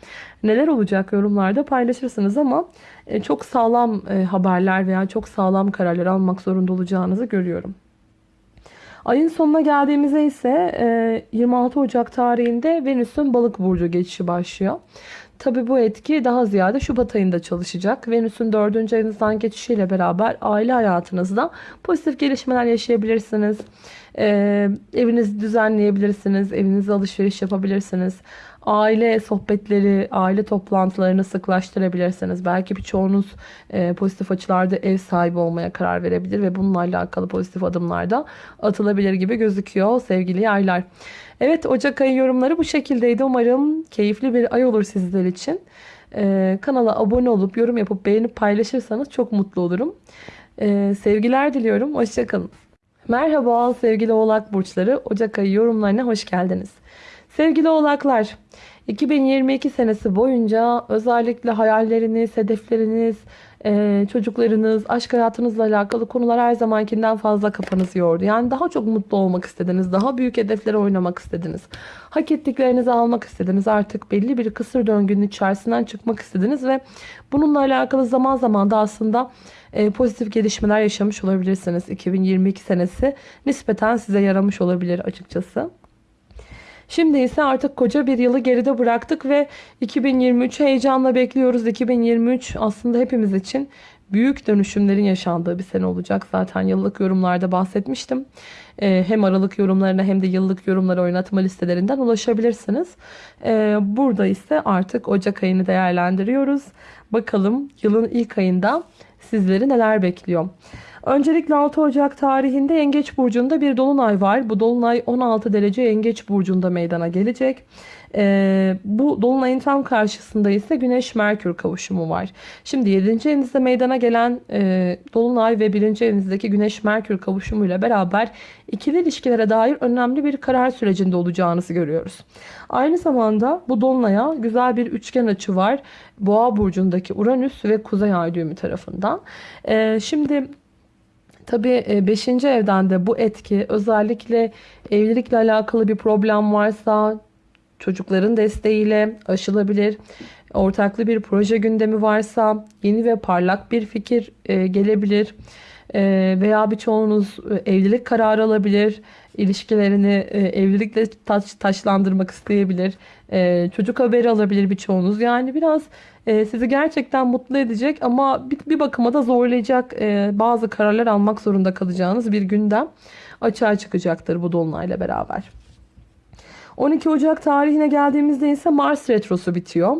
neler olacak yorumlarda paylaşırsınız ama e, çok sağlam e, haberler veya çok sağlam kararlar almak zorunda olacağınızı görüyorum. Ayın sonuna geldiğimizde ise e, 26 Ocak tarihinde Venüs'ün balık burcu geçişi başlıyor. Tabi bu etki daha ziyade Şubat ayında çalışacak. Venüs'ün 4. evinizden geçişiyle beraber aile hayatınızda pozitif gelişmeler yaşayabilirsiniz. Ee, evinizi düzenleyebilirsiniz. Evinizde alışveriş yapabilirsiniz. Aile sohbetleri, aile toplantılarını sıklaştırabilirsiniz. Belki birçoğunuz e, pozitif açılarda ev sahibi olmaya karar verebilir ve bununla alakalı pozitif adımlar da atılabilir gibi gözüküyor sevgili yaylar. Evet Ocak ayı yorumları bu şekildeydi. Umarım keyifli bir ay olur sizler için. Ee, kanala abone olup yorum yapıp beğenip paylaşırsanız çok mutlu olurum. Ee, sevgiler diliyorum. Hoşçakalın. Merhaba sevgili oğlak burçları. Ocak ayı yorumlarına hoş geldiniz. Sevgili oğlaklar, 2022 senesi boyunca özellikle hayalleriniz, hedefleriniz, e, çocuklarınız, aşk hayatınızla alakalı konular her zamankinden fazla kafanızı yordu. Yani daha çok mutlu olmak istediniz, daha büyük hedeflere oynamak istediniz. Hak ettiklerinizi almak istediniz. Artık belli bir kısır döngünün içerisinden çıkmak istediniz ve bununla alakalı zaman zaman da aslında e, pozitif gelişmeler yaşamış olabilirsiniz. 2022 senesi nispeten size yaramış olabilir açıkçası. Şimdi ise artık koca bir yılı geride bıraktık ve 2023'ü heyecanla bekliyoruz. 2023 aslında hepimiz için büyük dönüşümlerin yaşandığı bir sene olacak. Zaten yıllık yorumlarda bahsetmiştim. Ee, hem aralık yorumlarına hem de yıllık yorumlara oynatma listelerinden ulaşabilirsiniz. Ee, burada ise artık Ocak ayını değerlendiriyoruz. Bakalım yılın ilk ayında sizleri neler bekliyor. Öncelikle 6 Ocak tarihinde Yengeç Burcu'nda bir dolunay var. Bu dolunay 16 derece Yengeç Burcu'nda meydana gelecek. Ee, bu dolunayın tam karşısında ise Güneş-Merkür kavuşumu var. Şimdi 7. evinizde meydana gelen e, dolunay ve 1. evinizdeki Güneş-Merkür kavuşumuyla beraber ikili ilişkilere dair önemli bir karar sürecinde olacağınızı görüyoruz. Aynı zamanda bu dolunaya güzel bir üçgen açı var. Boğa burcundaki Uranüs ve Kuzey Ay düğümü tarafından. Ee, şimdi Tabii 5. evden de bu etki özellikle evlilikle alakalı bir problem varsa çocukların desteğiyle aşılabilir. Ortaklı bir proje gündemi varsa yeni ve parlak bir fikir e, gelebilir. E, veya birçoğunuz e, evlilik kararı alabilir. İlişkilerini evlilikle taş, taşlandırmak isteyebilir. Çocuk haberi alabilir birçoğunuz. Yani biraz e, sizi gerçekten mutlu edecek ama bir, bakıma da zorlayacak e, bazı kararlar almak zorunda kalacağınız bir gündem açığa çıkacaktır bu dolunayla beraber. 12 Ocak tarihine geldiğimizde ise Mars retrosu bitiyor.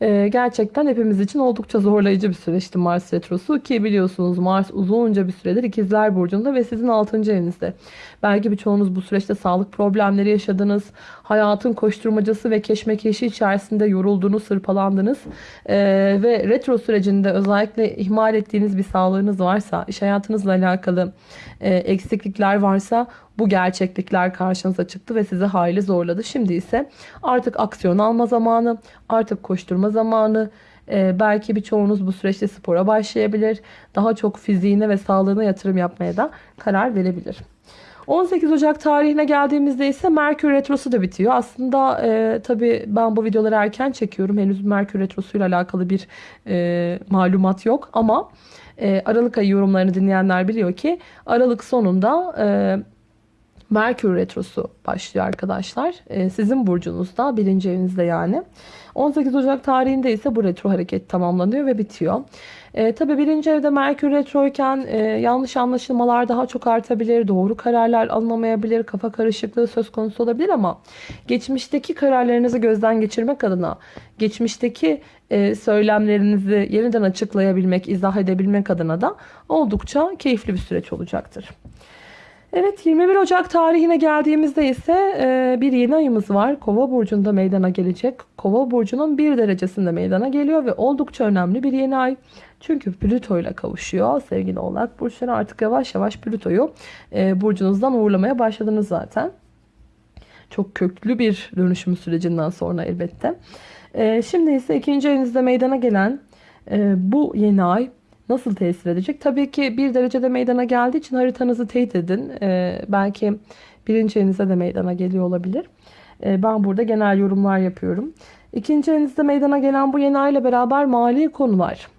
Ee, gerçekten hepimiz için oldukça zorlayıcı bir süreçti Mars Retrosu ki biliyorsunuz Mars uzunca bir süredir ikizler burcunda ve sizin 6. evinizde. Belki birçoğunuz bu süreçte sağlık problemleri yaşadınız. Hayatın koşturmacası ve keşmekeşi içerisinde yoruldunuz, sırpalandınız. Ee, ve retro sürecinde özellikle ihmal ettiğiniz bir sağlığınız varsa, iş hayatınızla alakalı e, eksiklikler varsa bu gerçeklikler karşınıza çıktı ve sizi hayli zorladı. Şimdi ise artık aksiyon alma zamanı, artık koşturma zamanı. Ee, belki birçoğunuz bu süreçte spora başlayabilir. Daha çok fiziğine ve sağlığına yatırım yapmaya da karar verebilir. 18 Ocak tarihine geldiğimizde ise Merkür Retrosu da bitiyor. Aslında e, tabii ben bu videoları erken çekiyorum. Henüz Merkür Retrosu ile alakalı bir e, malumat yok. Ama e, Aralık ayı yorumlarını dinleyenler biliyor ki Aralık sonunda e, Merkür Retrosu başlıyor arkadaşlar. E, sizin burcunuzda, birinci evinizde yani. 18 Ocak tarihinde ise bu retro hareket tamamlanıyor ve bitiyor. E, tabii birinci evde Merkür Retroyken e, yanlış anlaşılmalar daha çok artabilir, doğru kararlar alınamayabilir, kafa karışıklığı söz konusu olabilir ama geçmişteki kararlarınızı gözden geçirmek adına, geçmişteki e, söylemlerinizi yeniden açıklayabilmek, izah edebilmek adına da oldukça keyifli bir süreç olacaktır. Evet 21 Ocak tarihine geldiğimizde ise e, bir yeni ayımız var. Kova burcunda meydana gelecek. Kova burcunun bir derecesinde meydana geliyor ve oldukça önemli bir yeni ay. Çünkü Plüto ile kavuşuyor sevgili oğlak burçları artık yavaş yavaş Plüto'yu e, burcunuzdan uğurlamaya başladınız zaten. Çok köklü bir dönüşüm sürecinden sonra elbette. E, şimdi ise ikinci evinizde meydana gelen e, bu yeni ay nasıl tesir edecek? Tabii ki bir derecede meydana geldiği için haritanızı teyit edin. Ee, belki birinci evinizde de meydana geliyor olabilir. Ee, ben burada genel yorumlar yapıyorum. İkinci evinizde meydana gelen bu yeni ay ile beraber mali konular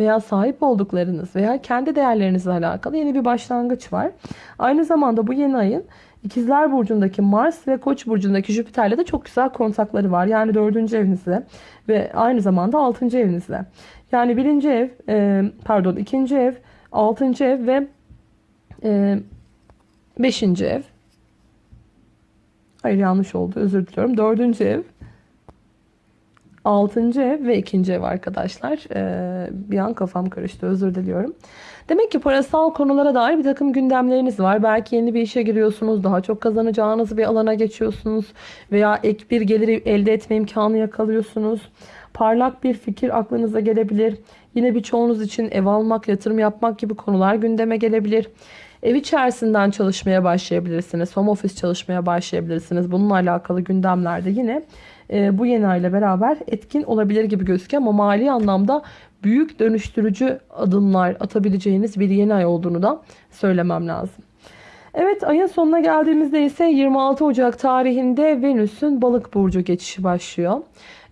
veya sahip olduklarınız veya kendi değerlerinizle alakalı yeni bir başlangıç var. Aynı zamanda bu yeni ayın İkizler Burcu'ndaki Mars ve Koç Burcu'ndaki Jüpiter'le de çok güzel kontakları var. Yani dördüncü evinizde ve aynı zamanda altıncı evinizde. Yani birinci ev, e, pardon ikinci ev, altıncı ev ve e, beşinci ev. Hayır yanlış oldu özür diliyorum. Dördüncü ev, altıncı ev ve ikinci ev arkadaşlar. E, bir an kafam karıştı özür diliyorum. Demek ki parasal konulara dair bir takım gündemleriniz var. Belki yeni bir işe giriyorsunuz, daha çok kazanacağınız bir alana geçiyorsunuz veya ek bir gelir elde etme imkanı yakalıyorsunuz. Parlak bir fikir aklınıza gelebilir. Yine birçoğunuz için ev almak, yatırım yapmak gibi konular gündeme gelebilir. Ev içerisinden çalışmaya başlayabilirsiniz. Home office çalışmaya başlayabilirsiniz. Bununla alakalı gündemlerde yine e, bu yeni ayla beraber etkin olabilir gibi gözüküyor. Ama mali anlamda büyük dönüştürücü adımlar atabileceğiniz bir yeni ay olduğunu da söylemem lazım. Evet ayın sonuna geldiğimizde ise 26 Ocak tarihinde Venüs'ün balık burcu geçişi başlıyor.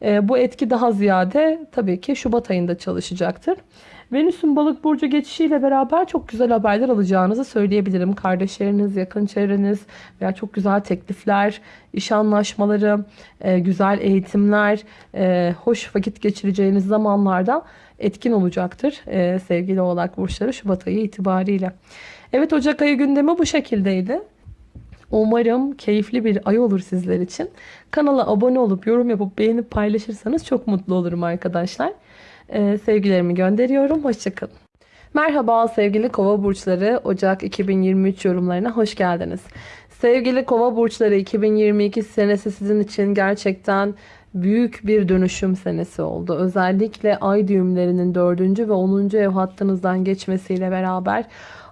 E, bu etki daha ziyade tabii ki Şubat ayında çalışacaktır. Venüs'ün balık burcu geçişiyle beraber çok güzel haberler alacağınızı söyleyebilirim. Kardeşleriniz, yakın çevreniz veya çok güzel teklifler, iş anlaşmaları, e, güzel eğitimler, e, hoş vakit geçireceğiniz zamanlarda etkin olacaktır e, sevgili oğlak burçları Şubat ayı itibariyle. Evet Ocak ayı gündemi bu şekildeydi. Umarım keyifli bir ay olur sizler için. Kanala abone olup yorum yapıp beğenip paylaşırsanız çok mutlu olurum arkadaşlar. Ee, sevgilerimi gönderiyorum. Hoşçakalın. Merhaba sevgili kova burçları Ocak 2023 yorumlarına hoş geldiniz. Sevgili kova burçları 2022 senesi sizin için gerçekten büyük bir dönüşüm senesi oldu. Özellikle ay düğümlerinin 4. ve 10. ev hattınızdan geçmesiyle beraber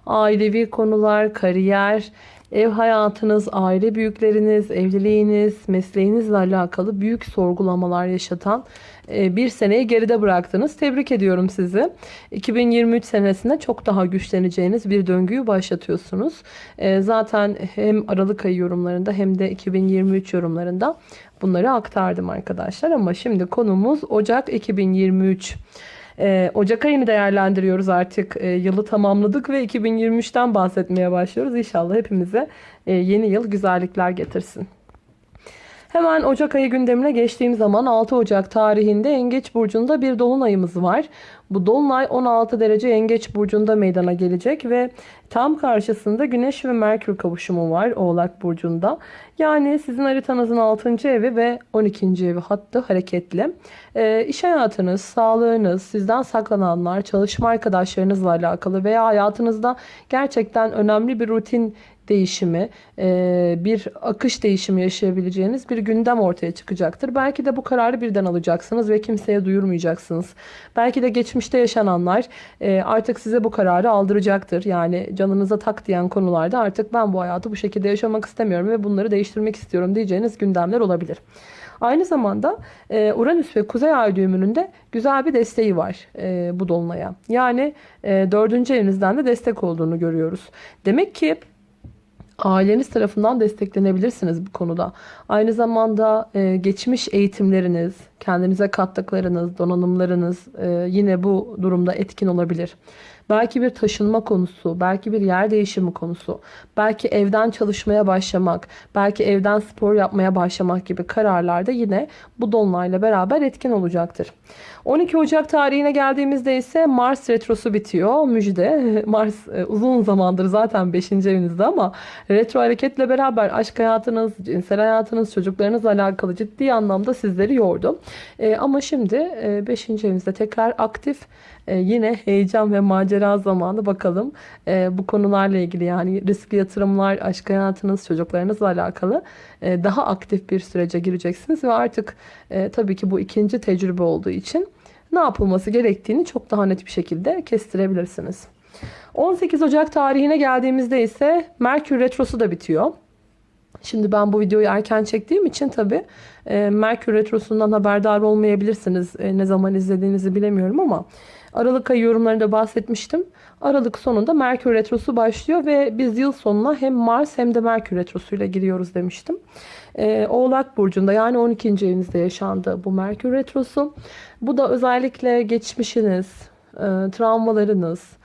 ailevi konular, kariyer, Ev hayatınız, aile büyükleriniz, evliliğiniz, mesleğinizle alakalı büyük sorgulamalar yaşatan bir seneyi geride bıraktınız. Tebrik ediyorum sizi. 2023 senesinde çok daha güçleneceğiniz bir döngüyü başlatıyorsunuz. E, zaten hem Aralık ayı yorumlarında hem de 2023 yorumlarında bunları aktardım arkadaşlar. Ama şimdi konumuz Ocak 2023. Ee, Ocak ayını değerlendiriyoruz artık. Ee, yılı tamamladık ve 2023'ten bahsetmeye başlıyoruz. İnşallah hepimize e, yeni yıl güzellikler getirsin. Hemen Ocak ayı gündemine geçtiğim zaman 6 Ocak tarihinde Yengeç Burcu'nda bir dolunayımız var. Bu dolunay 16 derece Yengeç Burcu'nda meydana gelecek ve tam karşısında Güneş ve Merkür kavuşumu var Oğlak Burcu'nda. Yani sizin haritanızın 6. evi ve 12. evi hattı hareketli. E, iş hayatınız, sağlığınız, sizden saklananlar, çalışma arkadaşlarınızla alakalı veya hayatınızda gerçekten önemli bir rutin değişimi, e, bir akış değişimi yaşayabileceğiniz bir gündem ortaya çıkacaktır. Belki de bu kararı birden alacaksınız ve kimseye duyurmayacaksınız. Belki de geçmişte yaşananlar e, artık size bu kararı aldıracaktır. Yani canınıza tak diyen konularda artık ben bu hayatı bu şekilde yaşamak istemiyorum ve bunları değiştirmek istiyorum diyeceğiniz gündemler olabilir. Aynı zamanda e, Uranüs ve Kuzey Ay düğümünün de güzel bir desteği var bu dolunaya. Yani dördüncü evinizden de destek olduğunu görüyoruz. Demek ki aileniz tarafından desteklenebilirsiniz bu konuda. Aynı zamanda e, geçmiş eğitimleriniz, kendinize kattıklarınız, donanımlarınız e, yine bu durumda etkin olabilir. Belki bir taşınma konusu, belki bir yer değişimi konusu, belki evden çalışmaya başlamak, belki evden spor yapmaya başlamak gibi kararlarda yine bu dolunayla beraber etkin olacaktır. 12 Ocak tarihine geldiğimizde ise Mars retrosu bitiyor. Müjde. [laughs] Mars e, uzun zamandır zaten 5. evinizde ama retro hareketle beraber aşk hayatınız, cinsel hayatınız, çocuklarınızla alakalı ciddi anlamda sizleri yordu. E, ama şimdi 5. evinizde tekrar aktif e, yine heyecan ve macera zamanı bakalım. E, bu konularla ilgili yani riskli yatırımlar, aşk hayatınız, çocuklarınızla alakalı e, daha aktif bir sürece gireceksiniz. Ve artık e, tabii ki bu ikinci tecrübe olduğu için ne yapılması gerektiğini çok daha net bir şekilde kestirebilirsiniz. 18 Ocak tarihine geldiğimizde ise Merkür Retrosu da bitiyor. Şimdi ben bu videoyu erken çektiğim için tabi e, Merkür Retrosu'ndan haberdar olmayabilirsiniz. E, ne zaman izlediğinizi bilemiyorum ama Aralık ayı yorumlarında bahsetmiştim. Aralık sonunda Merkür Retrosu başlıyor ve biz yıl sonuna hem Mars hem de Merkür Retrosu ile giriyoruz demiştim. Ee, Oğlak Burcu'nda yani 12. evinizde yaşandı bu Merkür Retrosu. Bu da özellikle geçmişiniz, e, travmalarınız, e,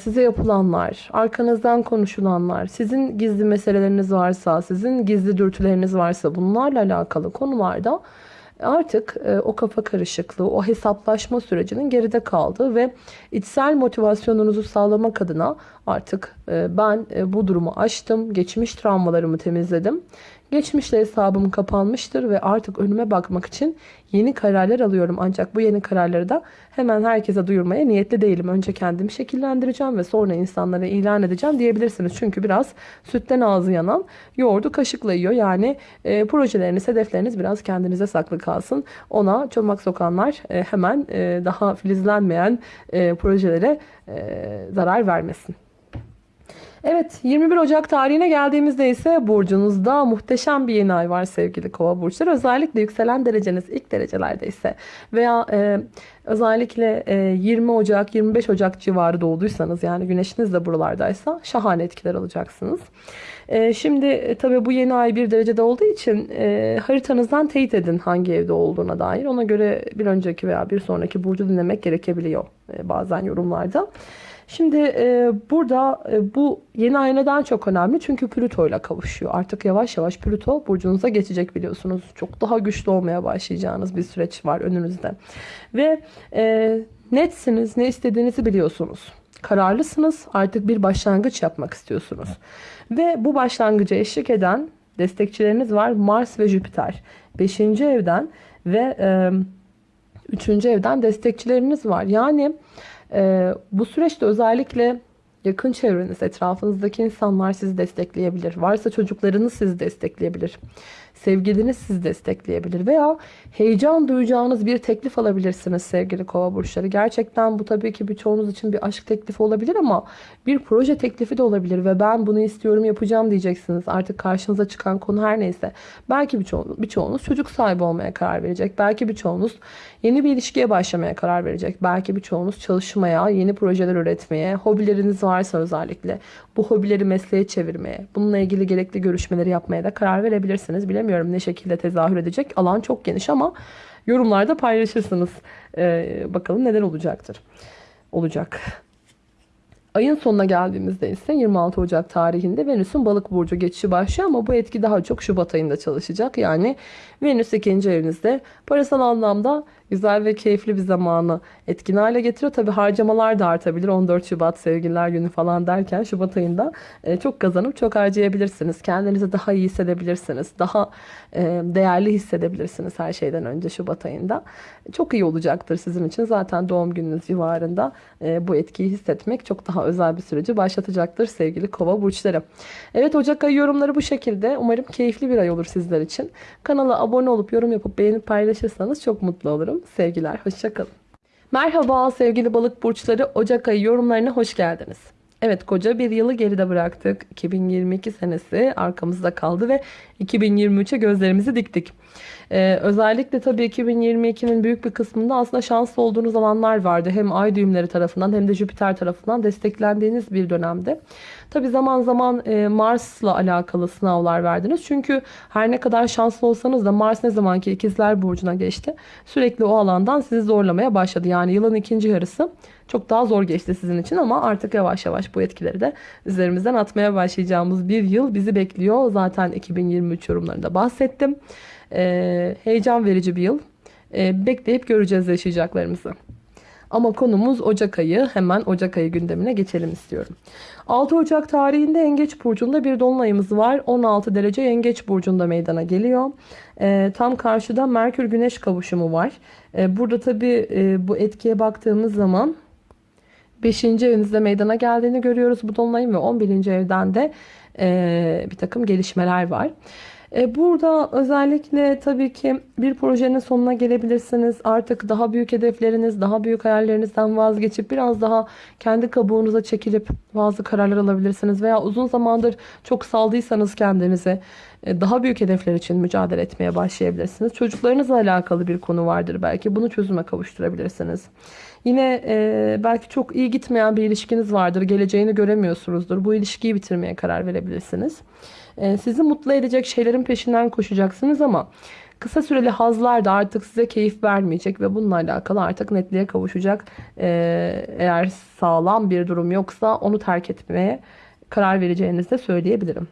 size yapılanlar, arkanızdan konuşulanlar, sizin gizli meseleleriniz varsa, sizin gizli dürtüleriniz varsa bunlarla alakalı konularda artık e, o kafa karışıklığı, o hesaplaşma sürecinin geride kaldığı ve içsel motivasyonunuzu sağlamak adına artık e, ben e, bu durumu aştım, geçmiş travmalarımı temizledim Geçmişle hesabım kapanmıştır ve artık önüme bakmak için yeni kararlar alıyorum. Ancak bu yeni kararları da hemen herkese duyurmaya niyetli değilim. Önce kendimi şekillendireceğim ve sonra insanlara ilan edeceğim diyebilirsiniz. Çünkü biraz sütten ağzı yanan yoğurdu kaşıkla yiyor. Yani e, projeleriniz, hedefleriniz biraz kendinize saklı kalsın. Ona çomak sokanlar e, hemen e, daha filizlenmeyen e, projelere e, zarar vermesin. Evet 21 Ocak tarihine geldiğimizde ise burcunuzda muhteşem bir yeni ay var sevgili kova burçları. Özellikle yükselen dereceniz ilk derecelerde ise veya e, özellikle e, 20 Ocak 25 Ocak civarı doğduysanız yani güneşiniz de buralardaysa şahane etkiler alacaksınız. E, şimdi e, tabii bu yeni ay bir derecede olduğu için e, haritanızdan teyit edin hangi evde olduğuna dair. Ona göre bir önceki veya bir sonraki burcu dinlemek gerekebiliyor e, bazen yorumlarda. Şimdi e, burada e, bu yeni ay neden çok önemli? Çünkü Plüto ile kavuşuyor. Artık yavaş yavaş Plüto burcunuza geçecek biliyorsunuz. Çok daha güçlü olmaya başlayacağınız bir süreç var önünüzde. Ve e, netsiniz, ne istediğinizi biliyorsunuz. Kararlısınız, artık bir başlangıç yapmak istiyorsunuz. Ve bu başlangıca eşlik eden destekçileriniz var. Mars ve Jüpiter. Beşinci evden ve e, üçüncü evden destekçileriniz var. Yani ee, bu süreçte özellikle yakın çevreniz, etrafınızdaki insanlar sizi destekleyebilir. Varsa çocuklarınız sizi destekleyebilir. Sevgiliniz sizi destekleyebilir veya heyecan duyacağınız bir teklif alabilirsiniz sevgili kova burçları. Gerçekten bu tabii ki birçoğunuz için bir aşk teklifi olabilir ama bir proje teklifi de olabilir ve ben bunu istiyorum yapacağım diyeceksiniz. Artık karşınıza çıkan konu her neyse. Belki birçoğunuz, birçoğunuz çocuk sahibi olmaya karar verecek. Belki birçoğunuz yeni bir ilişkiye başlamaya karar verecek. Belki birçoğunuz çalışmaya, yeni projeler üretmeye, hobileriniz varsa özellikle bu hobileri mesleğe çevirmeye, bununla ilgili gerekli görüşmeleri yapmaya da karar verebilirsiniz. Bilemiyorum ne şekilde tezahür edecek. Alan çok geniş ama yorumlarda paylaşırsınız. Ee, bakalım neler olacaktır. Olacak. Ayın sonuna geldiğimizde ise 26 Ocak tarihinde Venüs'ün balık burcu geçişi başlıyor ama bu etki daha çok Şubat ayında çalışacak. Yani Venüs ikinci evinizde parasal anlamda güzel ve keyifli bir zamanı etkin hale getiriyor. Tabi harcamalar da artabilir. 14 Şubat sevgililer günü falan derken Şubat ayında e, çok kazanıp çok harcayabilirsiniz. Kendinizi daha iyi hissedebilirsiniz. Daha e, değerli hissedebilirsiniz her şeyden önce Şubat ayında. Çok iyi olacaktır sizin için. Zaten doğum gününüz civarında e, bu etkiyi hissetmek çok daha özel bir süreci başlatacaktır sevgili kova burçları. Evet Ocak ayı yorumları bu şekilde. Umarım keyifli bir ay olur sizler için. Kanala abone olup yorum yapıp beğenip paylaşırsanız çok mutlu olurum. Sevgiler, hoşçakalın. Merhaba sevgili balık burçları Ocak ayı yorumlarına hoş geldiniz. Evet koca bir yılı geride bıraktık. 2022 senesi arkamızda kaldı ve 2023'e gözlerimizi diktik. Ee, özellikle tabii 2022'nin büyük bir kısmında aslında şanslı olduğunuz alanlar vardı. Hem ay düğümleri tarafından hem de Jüpiter tarafından desteklendiğiniz bir dönemde. Tabii zaman zaman e, Mars'la alakalı sınavlar verdiniz. Çünkü her ne kadar şanslı olsanız da Mars ne zamanki ikizler burcuna geçti. Sürekli o alandan sizi zorlamaya başladı. Yani yılın ikinci yarısı çok daha zor geçti sizin için ama artık yavaş yavaş bu etkileri de üzerimizden atmaya başlayacağımız bir yıl bizi bekliyor. Zaten 2023 yorumlarında bahsettim. Ee, heyecan verici bir yıl. Ee, bekleyip göreceğiz yaşayacaklarımızı. Ama konumuz Ocak ayı. Hemen Ocak ayı gündemine geçelim istiyorum. 6 Ocak tarihinde Yengeç Burcu'nda bir dolunayımız var. 16 derece Yengeç Burcu'nda meydana geliyor. E, tam karşıda Merkür Güneş kavuşumu var. E, burada tabii e, bu etkiye baktığımız zaman 5. evinizde meydana geldiğini görüyoruz bu dolunayın ve 11. evden de e, bir takım gelişmeler var. E, burada özellikle tabii ki bir projenin sonuna gelebilirsiniz. Artık daha büyük hedefleriniz, daha büyük hayallerinizden vazgeçip biraz daha kendi kabuğunuza çekilip bazı kararlar alabilirsiniz. Veya uzun zamandır çok saldıysanız kendinize e, daha büyük hedefler için mücadele etmeye başlayabilirsiniz. Çocuklarınızla alakalı bir konu vardır belki. Bunu çözüme kavuşturabilirsiniz. Yine e, belki çok iyi gitmeyen bir ilişkiniz vardır. Geleceğini göremiyorsunuzdur. Bu ilişkiyi bitirmeye karar verebilirsiniz. E, sizi mutlu edecek şeylerin peşinden koşacaksınız ama kısa süreli hazlar da artık size keyif vermeyecek ve bununla alakalı artık netliğe kavuşacak. E, eğer sağlam bir durum yoksa onu terk etmeye karar vereceğinizi de söyleyebilirim.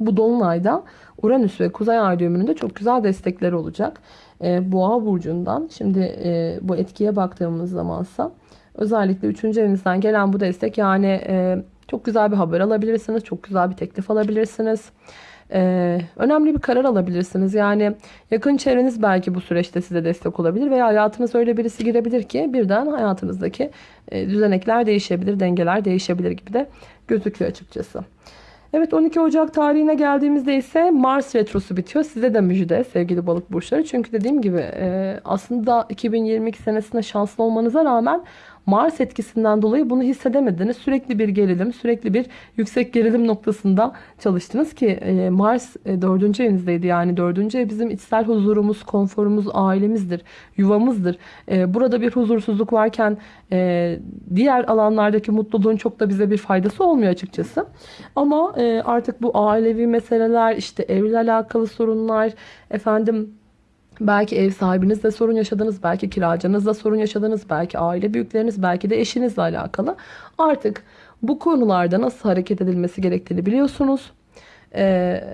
Bu dolunayda Uranüs ve Kuzey Ay düğümünün çok güzel destekleri olacak. E, Boğa burcundan şimdi e, bu etkiye baktığımız zamansa özellikle 3. evinizden gelen bu destek yani e, çok güzel bir haber alabilirsiniz. Çok güzel bir teklif alabilirsiniz. Ee, önemli bir karar alabilirsiniz. Yani yakın çevreniz belki bu süreçte size destek olabilir veya hayatınız öyle birisi girebilir ki birden hayatınızdaki e, düzenekler değişebilir, dengeler değişebilir gibi de gözüküyor açıkçası. Evet 12 Ocak tarihine geldiğimizde ise Mars retrosu bitiyor. Size de müjde sevgili balık burçları. Çünkü dediğim gibi e, aslında 2022 senesinde şanslı olmanıza rağmen Mars etkisinden dolayı bunu hissedemediniz. Sürekli bir gerilim, sürekli bir yüksek gerilim noktasında çalıştınız ki e, Mars e, evinizdeydi. Yani dördüncü ev bizim içsel huzurumuz, konforumuz, ailemizdir, yuvamızdır. E, burada bir huzursuzluk varken diğer alanlardaki mutluluğun çok da bize bir faydası olmuyor açıkçası. Ama artık bu ailevi meseleler, işte evle alakalı sorunlar, efendim Belki ev sahibinizle sorun yaşadınız, belki kiracınızla sorun yaşadınız, belki aile büyükleriniz, belki de eşinizle alakalı. Artık bu konularda nasıl hareket edilmesi gerektiğini biliyorsunuz. Ee,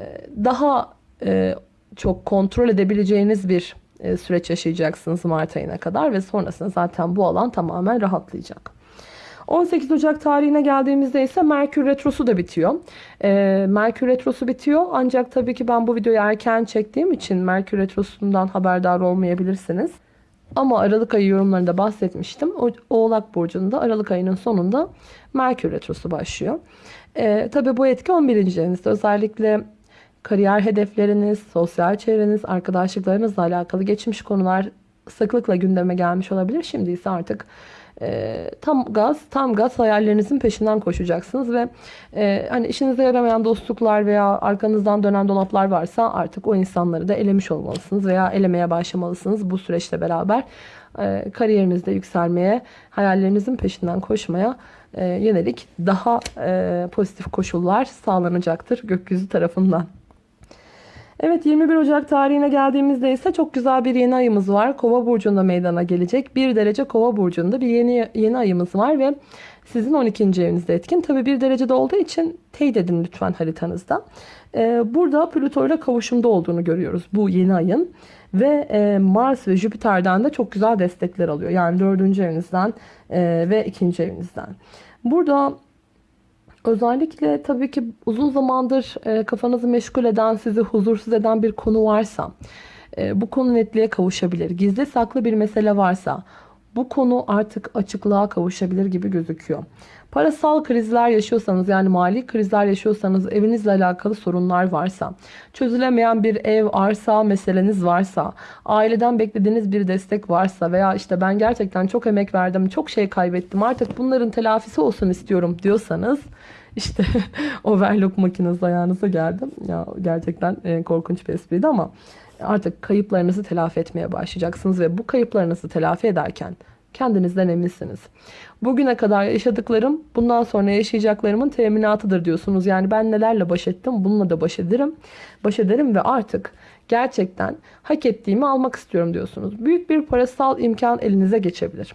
daha e, çok kontrol edebileceğiniz bir e, süreç yaşayacaksınız Mart ayına kadar ve sonrasında zaten bu alan tamamen rahatlayacak. 18 Ocak tarihine geldiğimizde ise Merkür Retrosu da bitiyor. Ee, Merkür Retrosu bitiyor ancak tabii ki ben bu videoyu erken çektiğim için Merkür Retrosu'ndan haberdar olmayabilirsiniz. Ama Aralık ayı yorumlarında bahsetmiştim. Oğlak Burcu'nda Aralık ayının sonunda Merkür Retrosu başlıyor. Ee, tabii bu etki 11. evinizde. Özellikle kariyer hedefleriniz, sosyal çevreniz, arkadaşlıklarınızla alakalı geçmiş konular sıklıkla gündeme gelmiş olabilir. Şimdi ise artık e, tam gaz, tam gaz hayallerinizin peşinden koşacaksınız ve e, hani işinize yaramayan dostluklar veya arkanızdan dönen dolaplar varsa artık o insanları da elemiş olmalısınız veya elemeye başlamalısınız bu süreçle beraber e, kariyerinizde yükselmeye, hayallerinizin peşinden koşmaya e, yönelik daha e, pozitif koşullar sağlanacaktır gökyüzü tarafından. Evet 21 Ocak tarihine geldiğimizde ise çok güzel bir yeni ayımız var. Kova burcunda meydana gelecek. 1 derece Kova burcunda bir yeni yeni ayımız var ve sizin 12. evinizde etkin. Tabi 1 derecede olduğu için teyit edin lütfen haritanızda. Ee, burada Plüto ile kavuşumda olduğunu görüyoruz bu yeni ayın. Ve e, Mars ve Jüpiter'den de çok güzel destekler alıyor. Yani 4. evinizden e, ve 2. evinizden. Burada Özellikle tabii ki uzun zamandır e, kafanızı meşgul eden, sizi huzursuz eden bir konu varsa, e, bu konu netliğe kavuşabilir. Gizli saklı bir mesele varsa, bu konu artık açıklığa kavuşabilir gibi gözüküyor. Parasal krizler yaşıyorsanız yani mali krizler yaşıyorsanız evinizle alakalı sorunlar varsa, çözülemeyen bir ev, arsa meseleniz varsa, aileden beklediğiniz bir destek varsa veya işte ben gerçekten çok emek verdim, çok şey kaybettim artık bunların telafisi olsun istiyorum diyorsanız işte [laughs] overlock makinesi ayağınıza geldim. Ya gerçekten e, korkunç bir espriydi ama artık kayıplarınızı telafi etmeye başlayacaksınız ve bu kayıplarınızı telafi ederken kendinizden eminsiniz. Bugüne kadar yaşadıklarım bundan sonra yaşayacaklarımın teminatıdır diyorsunuz. Yani ben nelerle baş ettim bununla da baş ederim. Baş ederim ve artık gerçekten hak ettiğimi almak istiyorum diyorsunuz. Büyük bir parasal imkan elinize geçebilir.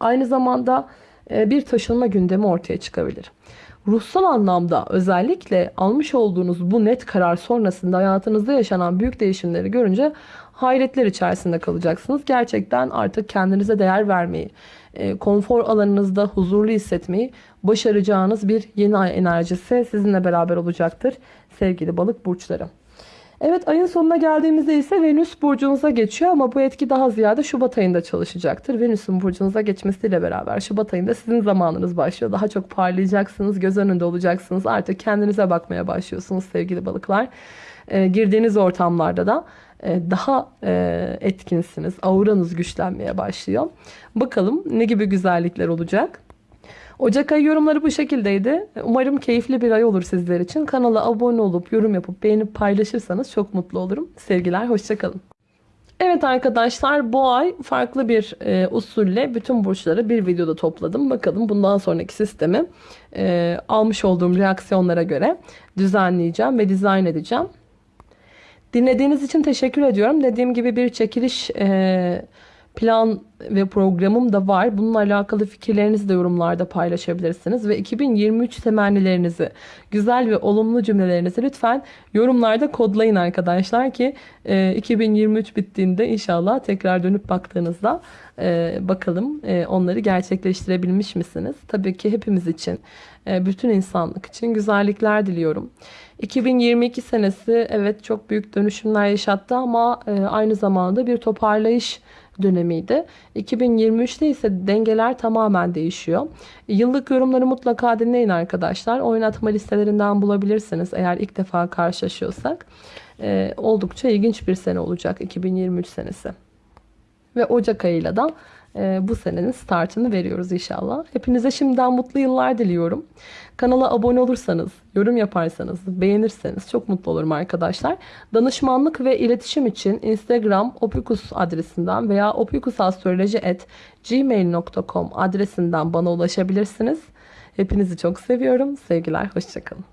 Aynı zamanda e, bir taşınma gündemi ortaya çıkabilir. Ruhsal anlamda özellikle almış olduğunuz bu net karar sonrasında hayatınızda yaşanan büyük değişimleri görünce hayretler içerisinde kalacaksınız. Gerçekten artık kendinize değer vermeyi, e, konfor alanınızda huzurlu hissetmeyi başaracağınız bir yeni ay enerjisi sizinle beraber olacaktır sevgili balık burçları. Evet ayın sonuna geldiğimizde ise Venüs burcunuza geçiyor ama bu etki daha ziyade Şubat ayında çalışacaktır. Venüs'ün burcunuza geçmesiyle beraber Şubat ayında sizin zamanınız başlıyor. Daha çok parlayacaksınız, göz önünde olacaksınız. Artık kendinize bakmaya başlıyorsunuz sevgili balıklar. E, girdiğiniz ortamlarda da daha e, etkinsiniz. Auranız güçlenmeye başlıyor. Bakalım ne gibi güzellikler olacak. Ocak ayı yorumları bu şekildeydi. Umarım keyifli bir ay olur sizler için. Kanala abone olup yorum yapıp beğenip paylaşırsanız çok mutlu olurum. Sevgiler, hoşçakalın. Evet arkadaşlar bu ay farklı bir e, usulle bütün burçları bir videoda topladım. Bakalım bundan sonraki sistemi e, almış olduğum reaksiyonlara göre düzenleyeceğim ve dizayn edeceğim. Dinlediğiniz için teşekkür ediyorum. Dediğim gibi bir çekiliş e, plan ve programım da var. Bununla alakalı fikirlerinizi de yorumlarda paylaşabilirsiniz. Ve 2023 temennilerinizi, güzel ve olumlu cümlelerinizi lütfen yorumlarda kodlayın arkadaşlar ki 2023 e, bittiğinde inşallah tekrar dönüp baktığınızda e, bakalım e, onları gerçekleştirebilmiş misiniz? Tabii ki hepimiz için, bütün insanlık için güzellikler diliyorum. 2022 senesi evet çok büyük dönüşümler yaşattı ama aynı zamanda bir toparlayış dönemiydi. 2023'te ise dengeler tamamen değişiyor. Yıllık yorumları mutlaka dinleyin arkadaşlar. Oynatma listelerinden bulabilirsiniz eğer ilk defa karşılaşıyorsak. Ee, oldukça ilginç bir sene olacak 2023 senesi. Ve Ocak ayıyla da e, bu senenin startını veriyoruz inşallah. Hepinize şimdiden mutlu yıllar diliyorum. Kanala abone olursanız, yorum yaparsanız, beğenirseniz çok mutlu olurum arkadaşlar. Danışmanlık ve iletişim için Instagram opikus adresinden veya opikusastroloji.gmail.com adresinden bana ulaşabilirsiniz. Hepinizi çok seviyorum. Sevgiler, hoşçakalın.